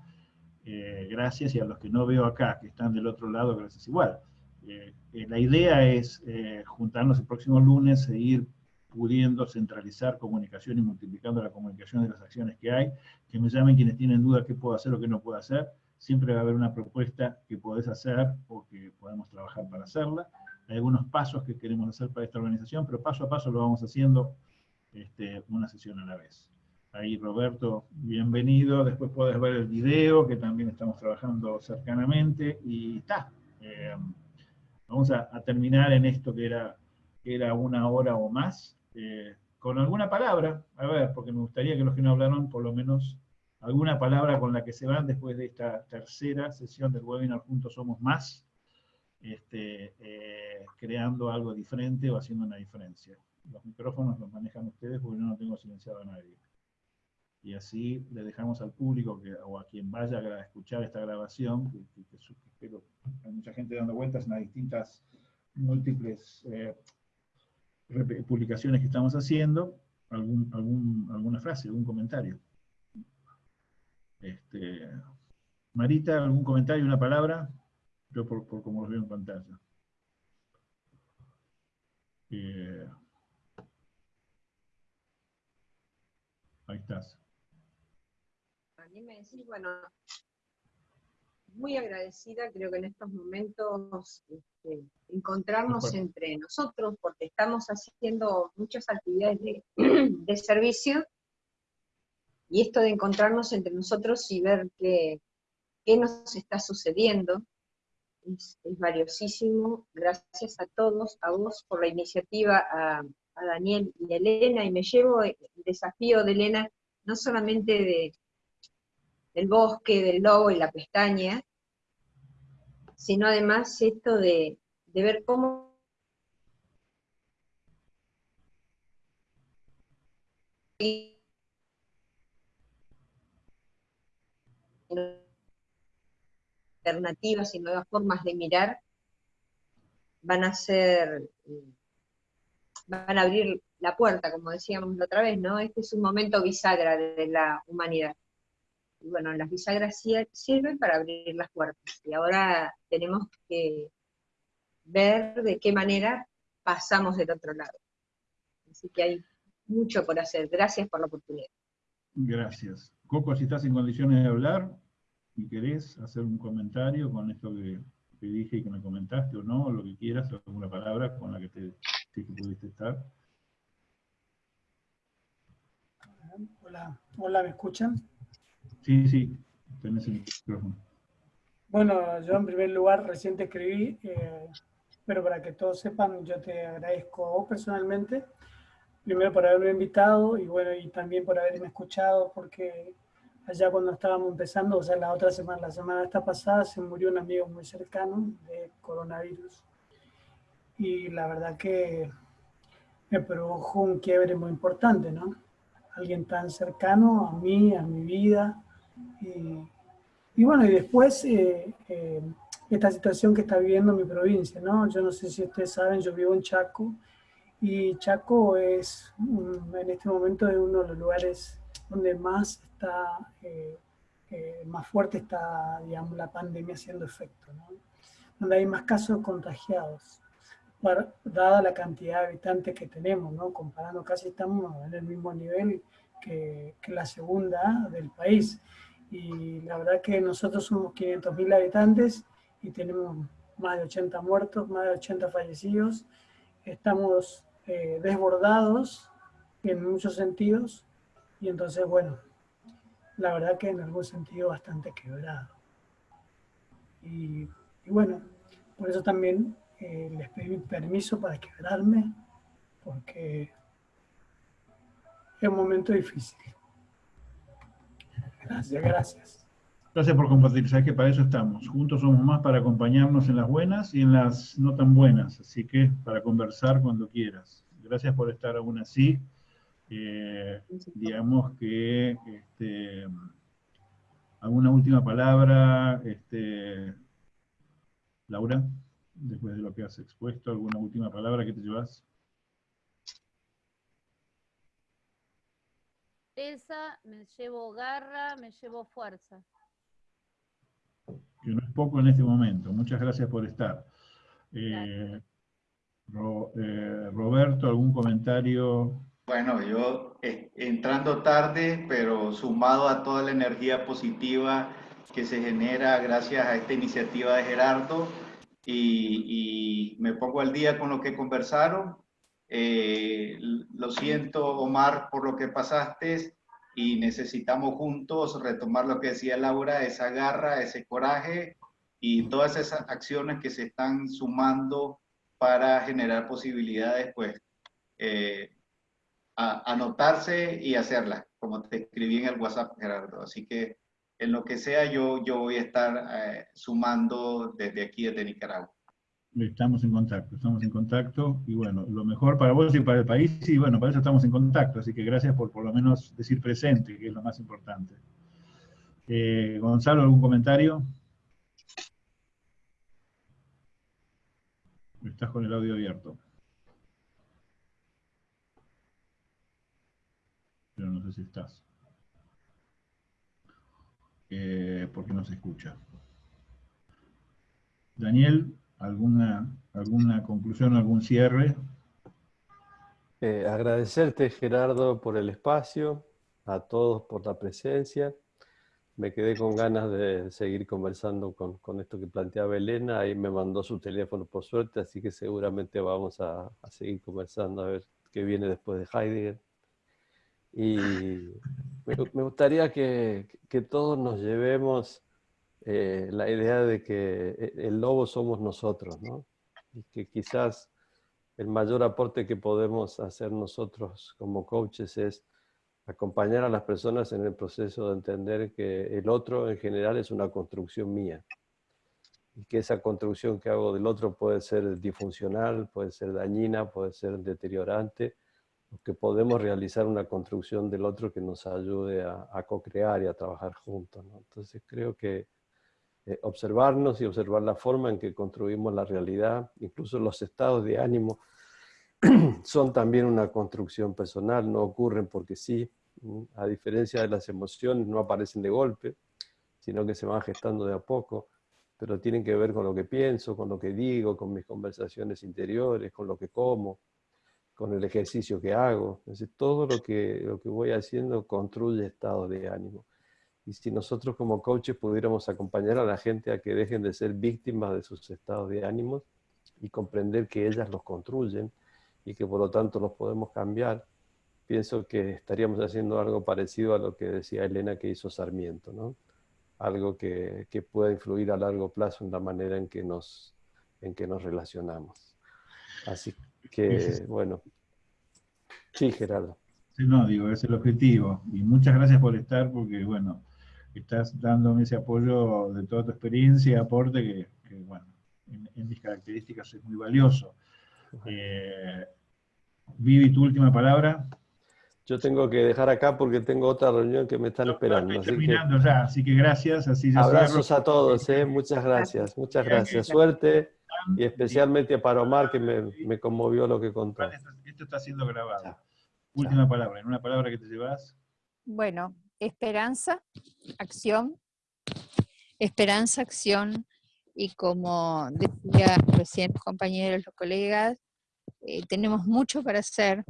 eh, gracias, y a los que no veo acá, que están del otro lado, gracias igual. Eh, eh, la idea es juntarnos el próximo lunes, seguir pudiendo centralizar comunicación y multiplicando la comunicación de las acciones que hay, que me llamen quienes tienen duda qué puedo hacer o qué no puedo hacer, siempre va a haber una propuesta que podés hacer o que podemos trabajar para hacerla. Hay algunos pasos que queremos hacer para esta organización, pero paso a paso lo vamos haciendo este, una sesión a la vez. Ahí Roberto, bienvenido. Después puedes ver el video, que también estamos trabajando cercanamente. Y está. Eh, vamos a, terminar en esto que era, era una hora o más, eh, con alguna palabra, a ver, porque me gustaría que los que no hablaron, por lo menos alguna palabra con la que se van después de esta tercera sesión del webinar Juntos Somos Más, este, eh, creando algo diferente o haciendo una diferencia. Los micrófonos los manejan ustedes porque yo no tengo silenciado a nadie y así le dejamos al público que, o a quien vaya a escuchar esta grabación, que, que, hay mucha gente dando vueltas en las distintas múltiples eh, publicaciones que estamos haciendo, algún, algún, alguna frase, algún comentario. Este, Marita, ¿algún comentario, una palabra? Yo por, por como lo veo en pantalla. Eh, ahí estás. Bueno, muy agradecida, creo que en estos momentos este, encontrarnos entre nosotros, porque estamos haciendo muchas actividades de, servicio, y esto de encontrarnos entre nosotros y ver qué, qué nos está sucediendo, es, valiosísimo. Gracias a todos, a vos por la iniciativa, a, a Daniel y a Elena, y me llevo el desafío de Elena, no solamente de, del bosque, del lobo y la pestaña, sino además esto de, ver cómo alternativas y nuevas formas de mirar van a ser, van a abrir la puerta, como decíamos la otra vez, ¿no? Este es un momento bisagra de la humanidad bueno, las bisagras sirven para abrir las puertas. Y ahora tenemos que ver de qué manera pasamos del otro lado. Así que hay mucho por hacer. Gracias por la oportunidad. Gracias. Coco, si estás en condiciones de hablar y querés hacer un comentario con esto que, dije y que me comentaste o no, o lo que quieras, alguna palabra con la que te que pudiste estar. Hola, hola, ¿me escuchan? Sí, sí, tenés el micrófono. Bueno, yo en primer lugar recién te escribí, eh, pero para que todos sepan, yo te agradezco personalmente, primero por haberme invitado y bueno, y también por haberme escuchado, porque allá cuando estábamos empezando, o sea, la otra semana, la semana esta pasada, se murió un amigo muy cercano de coronavirus. Y la verdad que me produjo un quiebre muy importante, ¿no? Alguien tan cercano a mí, a mi vida, y, bueno, y después eh, eh, esta situación que está viviendo mi provincia, ¿no? Yo no sé si ustedes saben, yo vivo en Chaco, y Chaco es, en este momento, es uno de los lugares donde más está, eh, más fuerte está, digamos, la pandemia haciendo efecto, ¿no? Donde hay más casos contagiados, dada la cantidad de habitantes que tenemos, ¿no? Comparando, casi estamos en el mismo nivel que, que la segunda del país y la verdad que nosotros somos 500.000 habitantes y tenemos más de 80 muertos, más de 80 fallecidos. Estamos eh, desbordados en muchos sentidos y entonces, bueno, la verdad que en algún sentido bastante quebrado. Y, bueno, por eso también eh, les pedí permiso para quebrarme, porque es un momento difícil. Gracias, gracias. Gracias por compartir. Sabes que para eso estamos. Juntos somos más para acompañarnos en las buenas y en las no tan buenas. Así que para conversar cuando quieras. Gracias por estar aún así. Eh, digamos que este, alguna última palabra, este, Laura, después de lo que has expuesto, alguna última palabra que te llevas. Esa, me llevo garra, me llevo fuerza. Que no es poco en este momento. Muchas gracias por estar. Eh, eh, Roberto, ¿algún comentario? Bueno, yo eh, entrando tarde, pero sumado a toda la energía positiva que se genera gracias a esta iniciativa de Gerardo, y, y me pongo al día con lo que conversaron, eh, lo siento, Omar, por lo que pasaste y necesitamos juntos retomar lo que decía Laura, esa garra, ese coraje y todas esas acciones que se están sumando para generar posibilidades, pues, eh, anotarse y hacerlas, como te escribí en el WhatsApp, Gerardo. Así que en lo que sea, yo, yo voy a estar eh, sumando desde aquí, desde Nicaragua. Estamos en contacto, estamos en contacto, y bueno, lo mejor para vos y para el país, y bueno, para eso estamos en contacto, así que gracias por por lo menos decir presente, que es lo más importante. Eh, Gonzalo, ¿algún comentario? Estás con el audio abierto. Pero no sé si estás. Eh, porque no se escucha. Daniel, ¿Alguna, alguna conclusión, algún cierre? Eh, agradecerte, Gerardo, por el espacio, a todos por la presencia. Me quedé con ganas de seguir conversando con, con esto que planteaba Elena. Ahí me mandó su teléfono por suerte, así que seguramente vamos a, a seguir conversando a ver qué viene después de Heidegger. Y me, gustaría que, que, todos nos llevemos eh, la idea de que eh, el lobo somos nosotros, ¿no? Y que quizás el mayor aporte que podemos hacer nosotros como coaches es acompañar a las personas en el proceso de entender que el otro en general es una construcción mía. Y que esa construcción que hago del otro puede ser disfuncional, puede ser dañina, puede ser deteriorante, que podemos realizar una construcción del otro que nos ayude a, co-crear y a trabajar juntos. Entonces creo que eh, observarnos y observar la forma en que construimos la realidad, incluso los estados de ánimo, son también una construcción personal, no ocurren porque sí, a diferencia de las emociones, no aparecen de golpe, sino que se van gestando de a poco, pero tienen que ver con lo que pienso, con lo que digo, con mis conversaciones interiores, con lo que como, con el ejercicio que hago. Entonces, todo lo que, lo que voy haciendo construye estados de ánimo. Y si nosotros como coaches pudiéramos acompañar a la gente a que dejen de ser víctimas de sus estados de ánimo y comprender que ellas los construyen y que por lo tanto los podemos cambiar, pienso que estaríamos haciendo algo parecido a lo que decía Elena que hizo Sarmiento, ¿no? Algo que, que pueda influir a largo plazo en la manera en que nos, en que nos relacionamos. Así que, bueno. Sí, Gerardo. Sí, no, digo, es el objetivo. Y muchas gracias por estar, porque, bueno, estás dándome ese apoyo de toda tu experiencia y aporte que, bueno, en, mis características es muy valioso. Eh, Vivi, tu última palabra. Yo tengo que dejar acá porque tengo otra reunión que me están esperando. Estoy terminando ya, así que gracias. Así abrazos a todos, eh, muchas gracias, muchas gracias. Suerte y especialmente para Omar que me, me conmovió lo que contó. Esto está siendo grabado. Última palabra, en una palabra que te llevas. Bueno, esperanza, acción, esperanza, acción, y como decía recién compañeros, los colegas, eh, tenemos mucho para hacer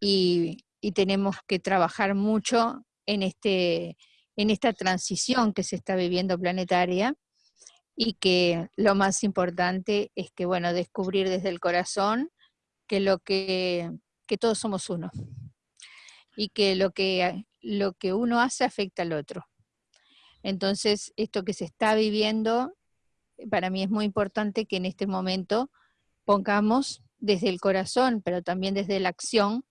y, y, tenemos que trabajar mucho en, este, en esta transición que se está viviendo planetaria. Y que lo más importante es que, bueno, descubrir desde el corazón que lo que, que todos somos uno. Y que lo que lo que uno hace afecta al otro. Entonces, esto que se está viviendo, para mí es muy importante que en este momento pongamos desde el corazón, pero también desde la acción,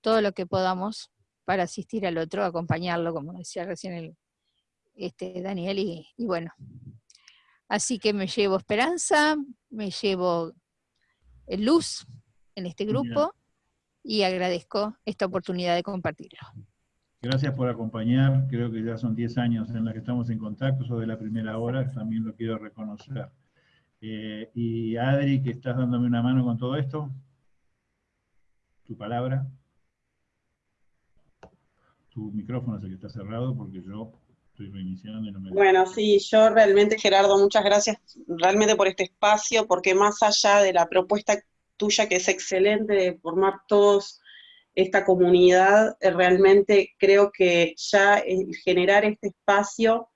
todo lo que podamos para asistir al otro, acompañarlo, como decía recién el, este, Daniel, y, bueno. Así que me llevo esperanza, me llevo luz en este grupo y agradezco esta oportunidad de compartirlo. Gracias por acompañar, creo que ya son 10 años en los que estamos en contacto, eso de la primera hora, también lo quiero reconocer. Eh, y Adri, que estás dándome una mano con todo esto, tu palabra. Tu micrófono es el que está cerrado porque yo estoy reiniciando y no me... Bueno, sí, yo realmente, Gerardo, muchas gracias realmente por este espacio, porque más allá de la propuesta tuya, que es excelente, de formar todos esta comunidad, eh, realmente creo que ya generar este espacio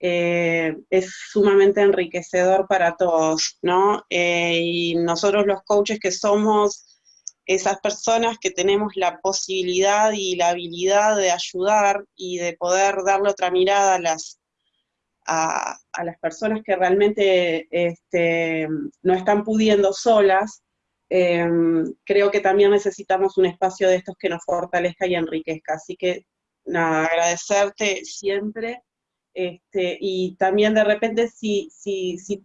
eh, es sumamente enriquecedor para todos, ¿no? Eh, y nosotros los coaches que somos esas personas que tenemos la posibilidad y la habilidad de ayudar y de poder darle otra mirada a las, a, las personas que realmente este, no están pudiendo solas, Em, creo que también necesitamos un espacio de estos que nos fortalezca y enriquezca. Así que, agradecerte siempre. Este, y también de repente si, si, si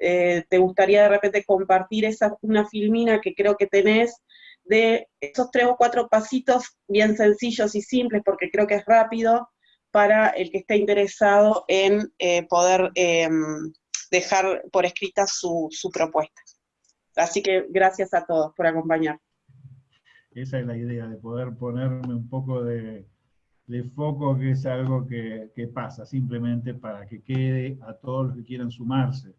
eh, te gustaría de repente compartir esa, una filmina que creo que tenés de esos tres o cuatro pasitos bien sencillos y simples, porque creo que es rápido, para el que esté interesado en eh, poder em, dejar por escrita su, su propuesta. Así que gracias a todos por acompañar. Esa es la idea, de poder ponerme un poco de, foco, que es algo que, pasa, simplemente para que quede a todos los que quieran sumarse.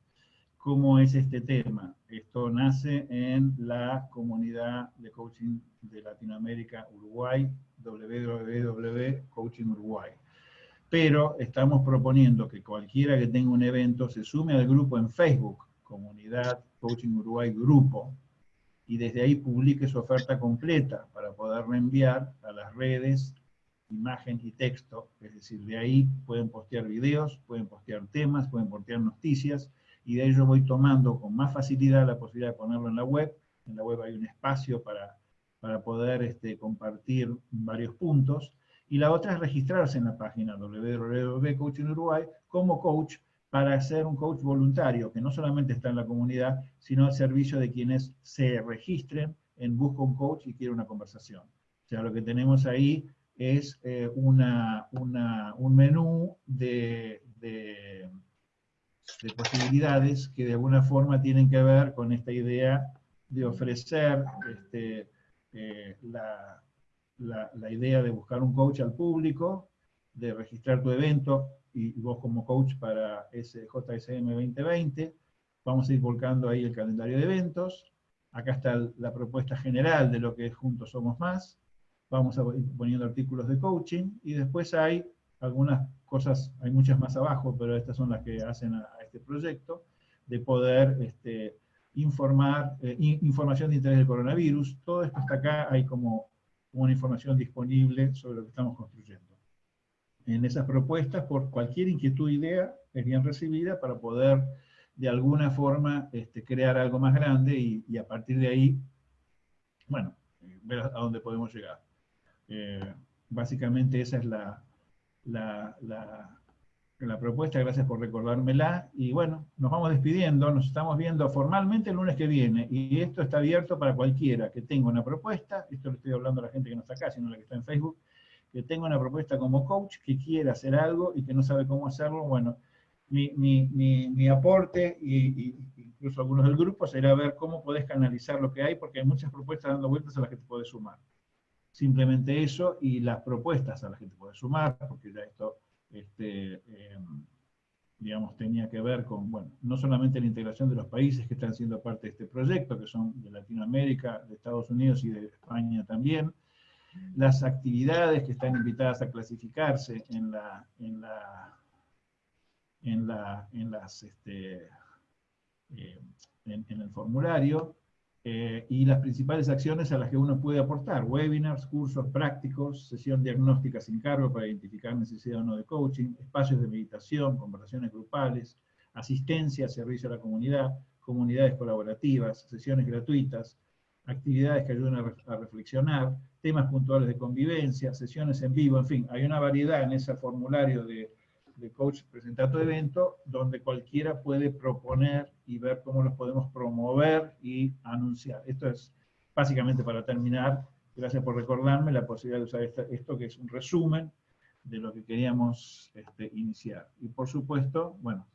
¿Cómo es este tema? Esto nace en la comunidad de coaching de Latinoamérica Uruguay, www.coaching Uruguay. Pero estamos proponiendo que cualquiera que tenga un evento se sume al grupo en Facebook, Comunidad Coaching Uruguay Grupo, y desde ahí publique su oferta completa para poder reenviar a las redes imagen y texto, es decir, de ahí pueden postear videos, pueden postear temas, pueden postear noticias, y de ahí yo voy tomando con más facilidad la posibilidad de ponerlo en la web. En la web hay un espacio para, para poder este, compartir varios puntos. Y la otra es registrarse en la página www.coaching Uruguay como coach para ser un coach voluntario, que no solamente está en la comunidad, sino al servicio de quienes se registren en Busca un Coach y quiere una conversación. O sea, lo que tenemos ahí es eh, una, un menú de, de, de, posibilidades que de alguna forma tienen que ver con esta idea de ofrecer este, eh, la, la, la, idea de buscar un coach al público, de registrar tu evento y, vos como coach para ese JSM 2020. Vamos a ir volcando ahí el calendario de eventos. Acá está la propuesta general de lo que es Juntos Somos Más vamos a ir poniendo artículos de coaching, y después hay algunas cosas, hay muchas más abajo, pero estas son las que hacen a, este proyecto, de poder este, informar, eh, información de interés del coronavirus, todo esto está acá, hay como una información disponible sobre lo que estamos construyendo. En esas propuestas, por cualquier inquietud idea, es bien recibida para poder de alguna forma este, crear algo más grande y, a partir de ahí, bueno, ver a dónde podemos llegar. Eh, básicamente esa es la, la, la, propuesta, gracias por recordármela. Y bueno, nos vamos despidiendo, nos estamos viendo formalmente el lunes que viene. Y esto está abierto para cualquiera que tenga una propuesta, esto le estoy hablando a la gente que no está acá, sino a la que está en Facebook, que tenga una propuesta como coach, que quiera hacer algo y que no sabe cómo hacerlo, bueno, mi, mi, mi, mi aporte, y, incluso algunos del grupo, será ver cómo podés canalizar lo que hay, porque hay muchas propuestas dando vueltas a las que te puedes sumar. Simplemente eso y las propuestas a las que te puedes sumar, porque ya esto, este, em, digamos, tenía que ver con, bueno, no solamente la integración de los países que están siendo parte de este proyecto, que son de Latinoamérica, de Estados Unidos y de España también, las actividades que están invitadas a clasificarse en la, en la, en la, en este, eh, el formulario, eh, y las principales acciones a las que uno puede aportar, webinars, cursos prácticos, sesión diagnóstica sin cargo para identificar necesidad o no de coaching, espacios de meditación, conversaciones grupales, asistencia, servicio a la comunidad, comunidades colaborativas, sesiones gratuitas, actividades que ayuden a, a reflexionar, temas puntuales de convivencia, sesiones en vivo, en fin, hay una variedad en ese formulario de de coach presenta tu evento, donde cualquiera puede proponer y ver cómo los podemos promover y anunciar. Esto es básicamente para terminar, gracias por recordarme la posibilidad de usar esto que es un resumen de lo que queríamos este, iniciar. Y por supuesto, bueno,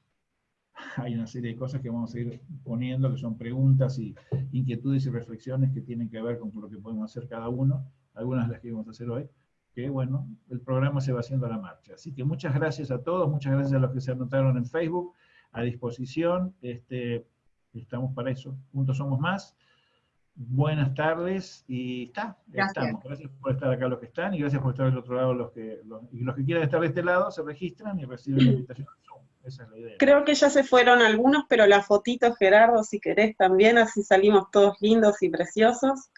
hay una serie de cosas que vamos a ir poniendo, que son preguntas y inquietudes y reflexiones que tienen que ver con lo que podemos hacer cada uno, algunas de las que vamos a hacer hoy, que bueno, el programa se va haciendo a la marcha. Así que muchas gracias a todos, muchas gracias a los que se anotaron en Facebook, a disposición, este, estamos para eso, juntos somos más. Buenas tardes y está, gracias. estamos. Gracias por estar acá los que están y gracias por estar del otro lado los que, los, y los que quieran estar de este lado se registran y reciben la invitación. Esa es la idea. Creo que ya se fueron algunos, pero la fotito, Gerardo, si querés también, así salimos todos lindos y preciosos.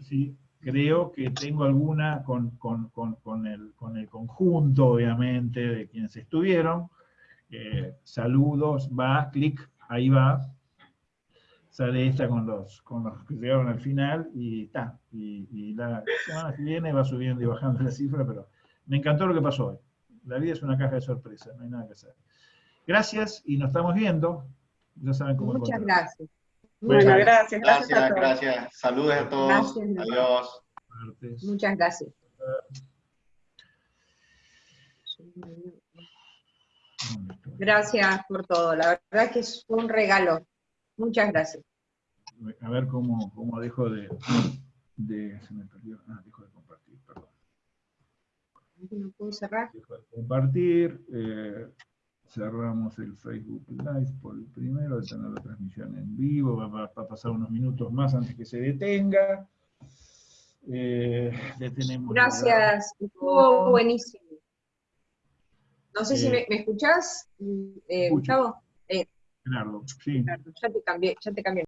Sí, creo que tengo alguna con, con, con, con, el, con el conjunto, obviamente, de quienes estuvieron. Eh, saludos, va, clic, ahí va. Sale esta con los, con los que llegaron al final y está. Y, y, la semana que viene va subiendo y bajando la cifra, pero me encantó lo que pasó hoy. La vida es una caja de sorpresas, no hay nada que hacer. Gracias y nos estamos viendo. Ya saben cómo Muchas gracias. Bueno, gracias. Gracias, gracias. gracias. Saludos a todos. Gracias, Adiós. Muchas gracias. Gracias por todo. La verdad que es un regalo. Muchas gracias. A ver cómo, cómo dejo de, de, Se me perdió. Ah, dejo de compartir, perdón. ¿No puedo cerrar? Dejo de compartir. Eh, cerramos el Facebook Live por el primero, de tener la transmisión en vivo, va, va- va a pasar unos minutos más antes que se detenga. Eh, detenemos Gracias, estuvo buenísimo. No sé si Eh, me, me escuchás, eh. Gustavo. Gerardo, sí. ya te cambié, ya te cambié.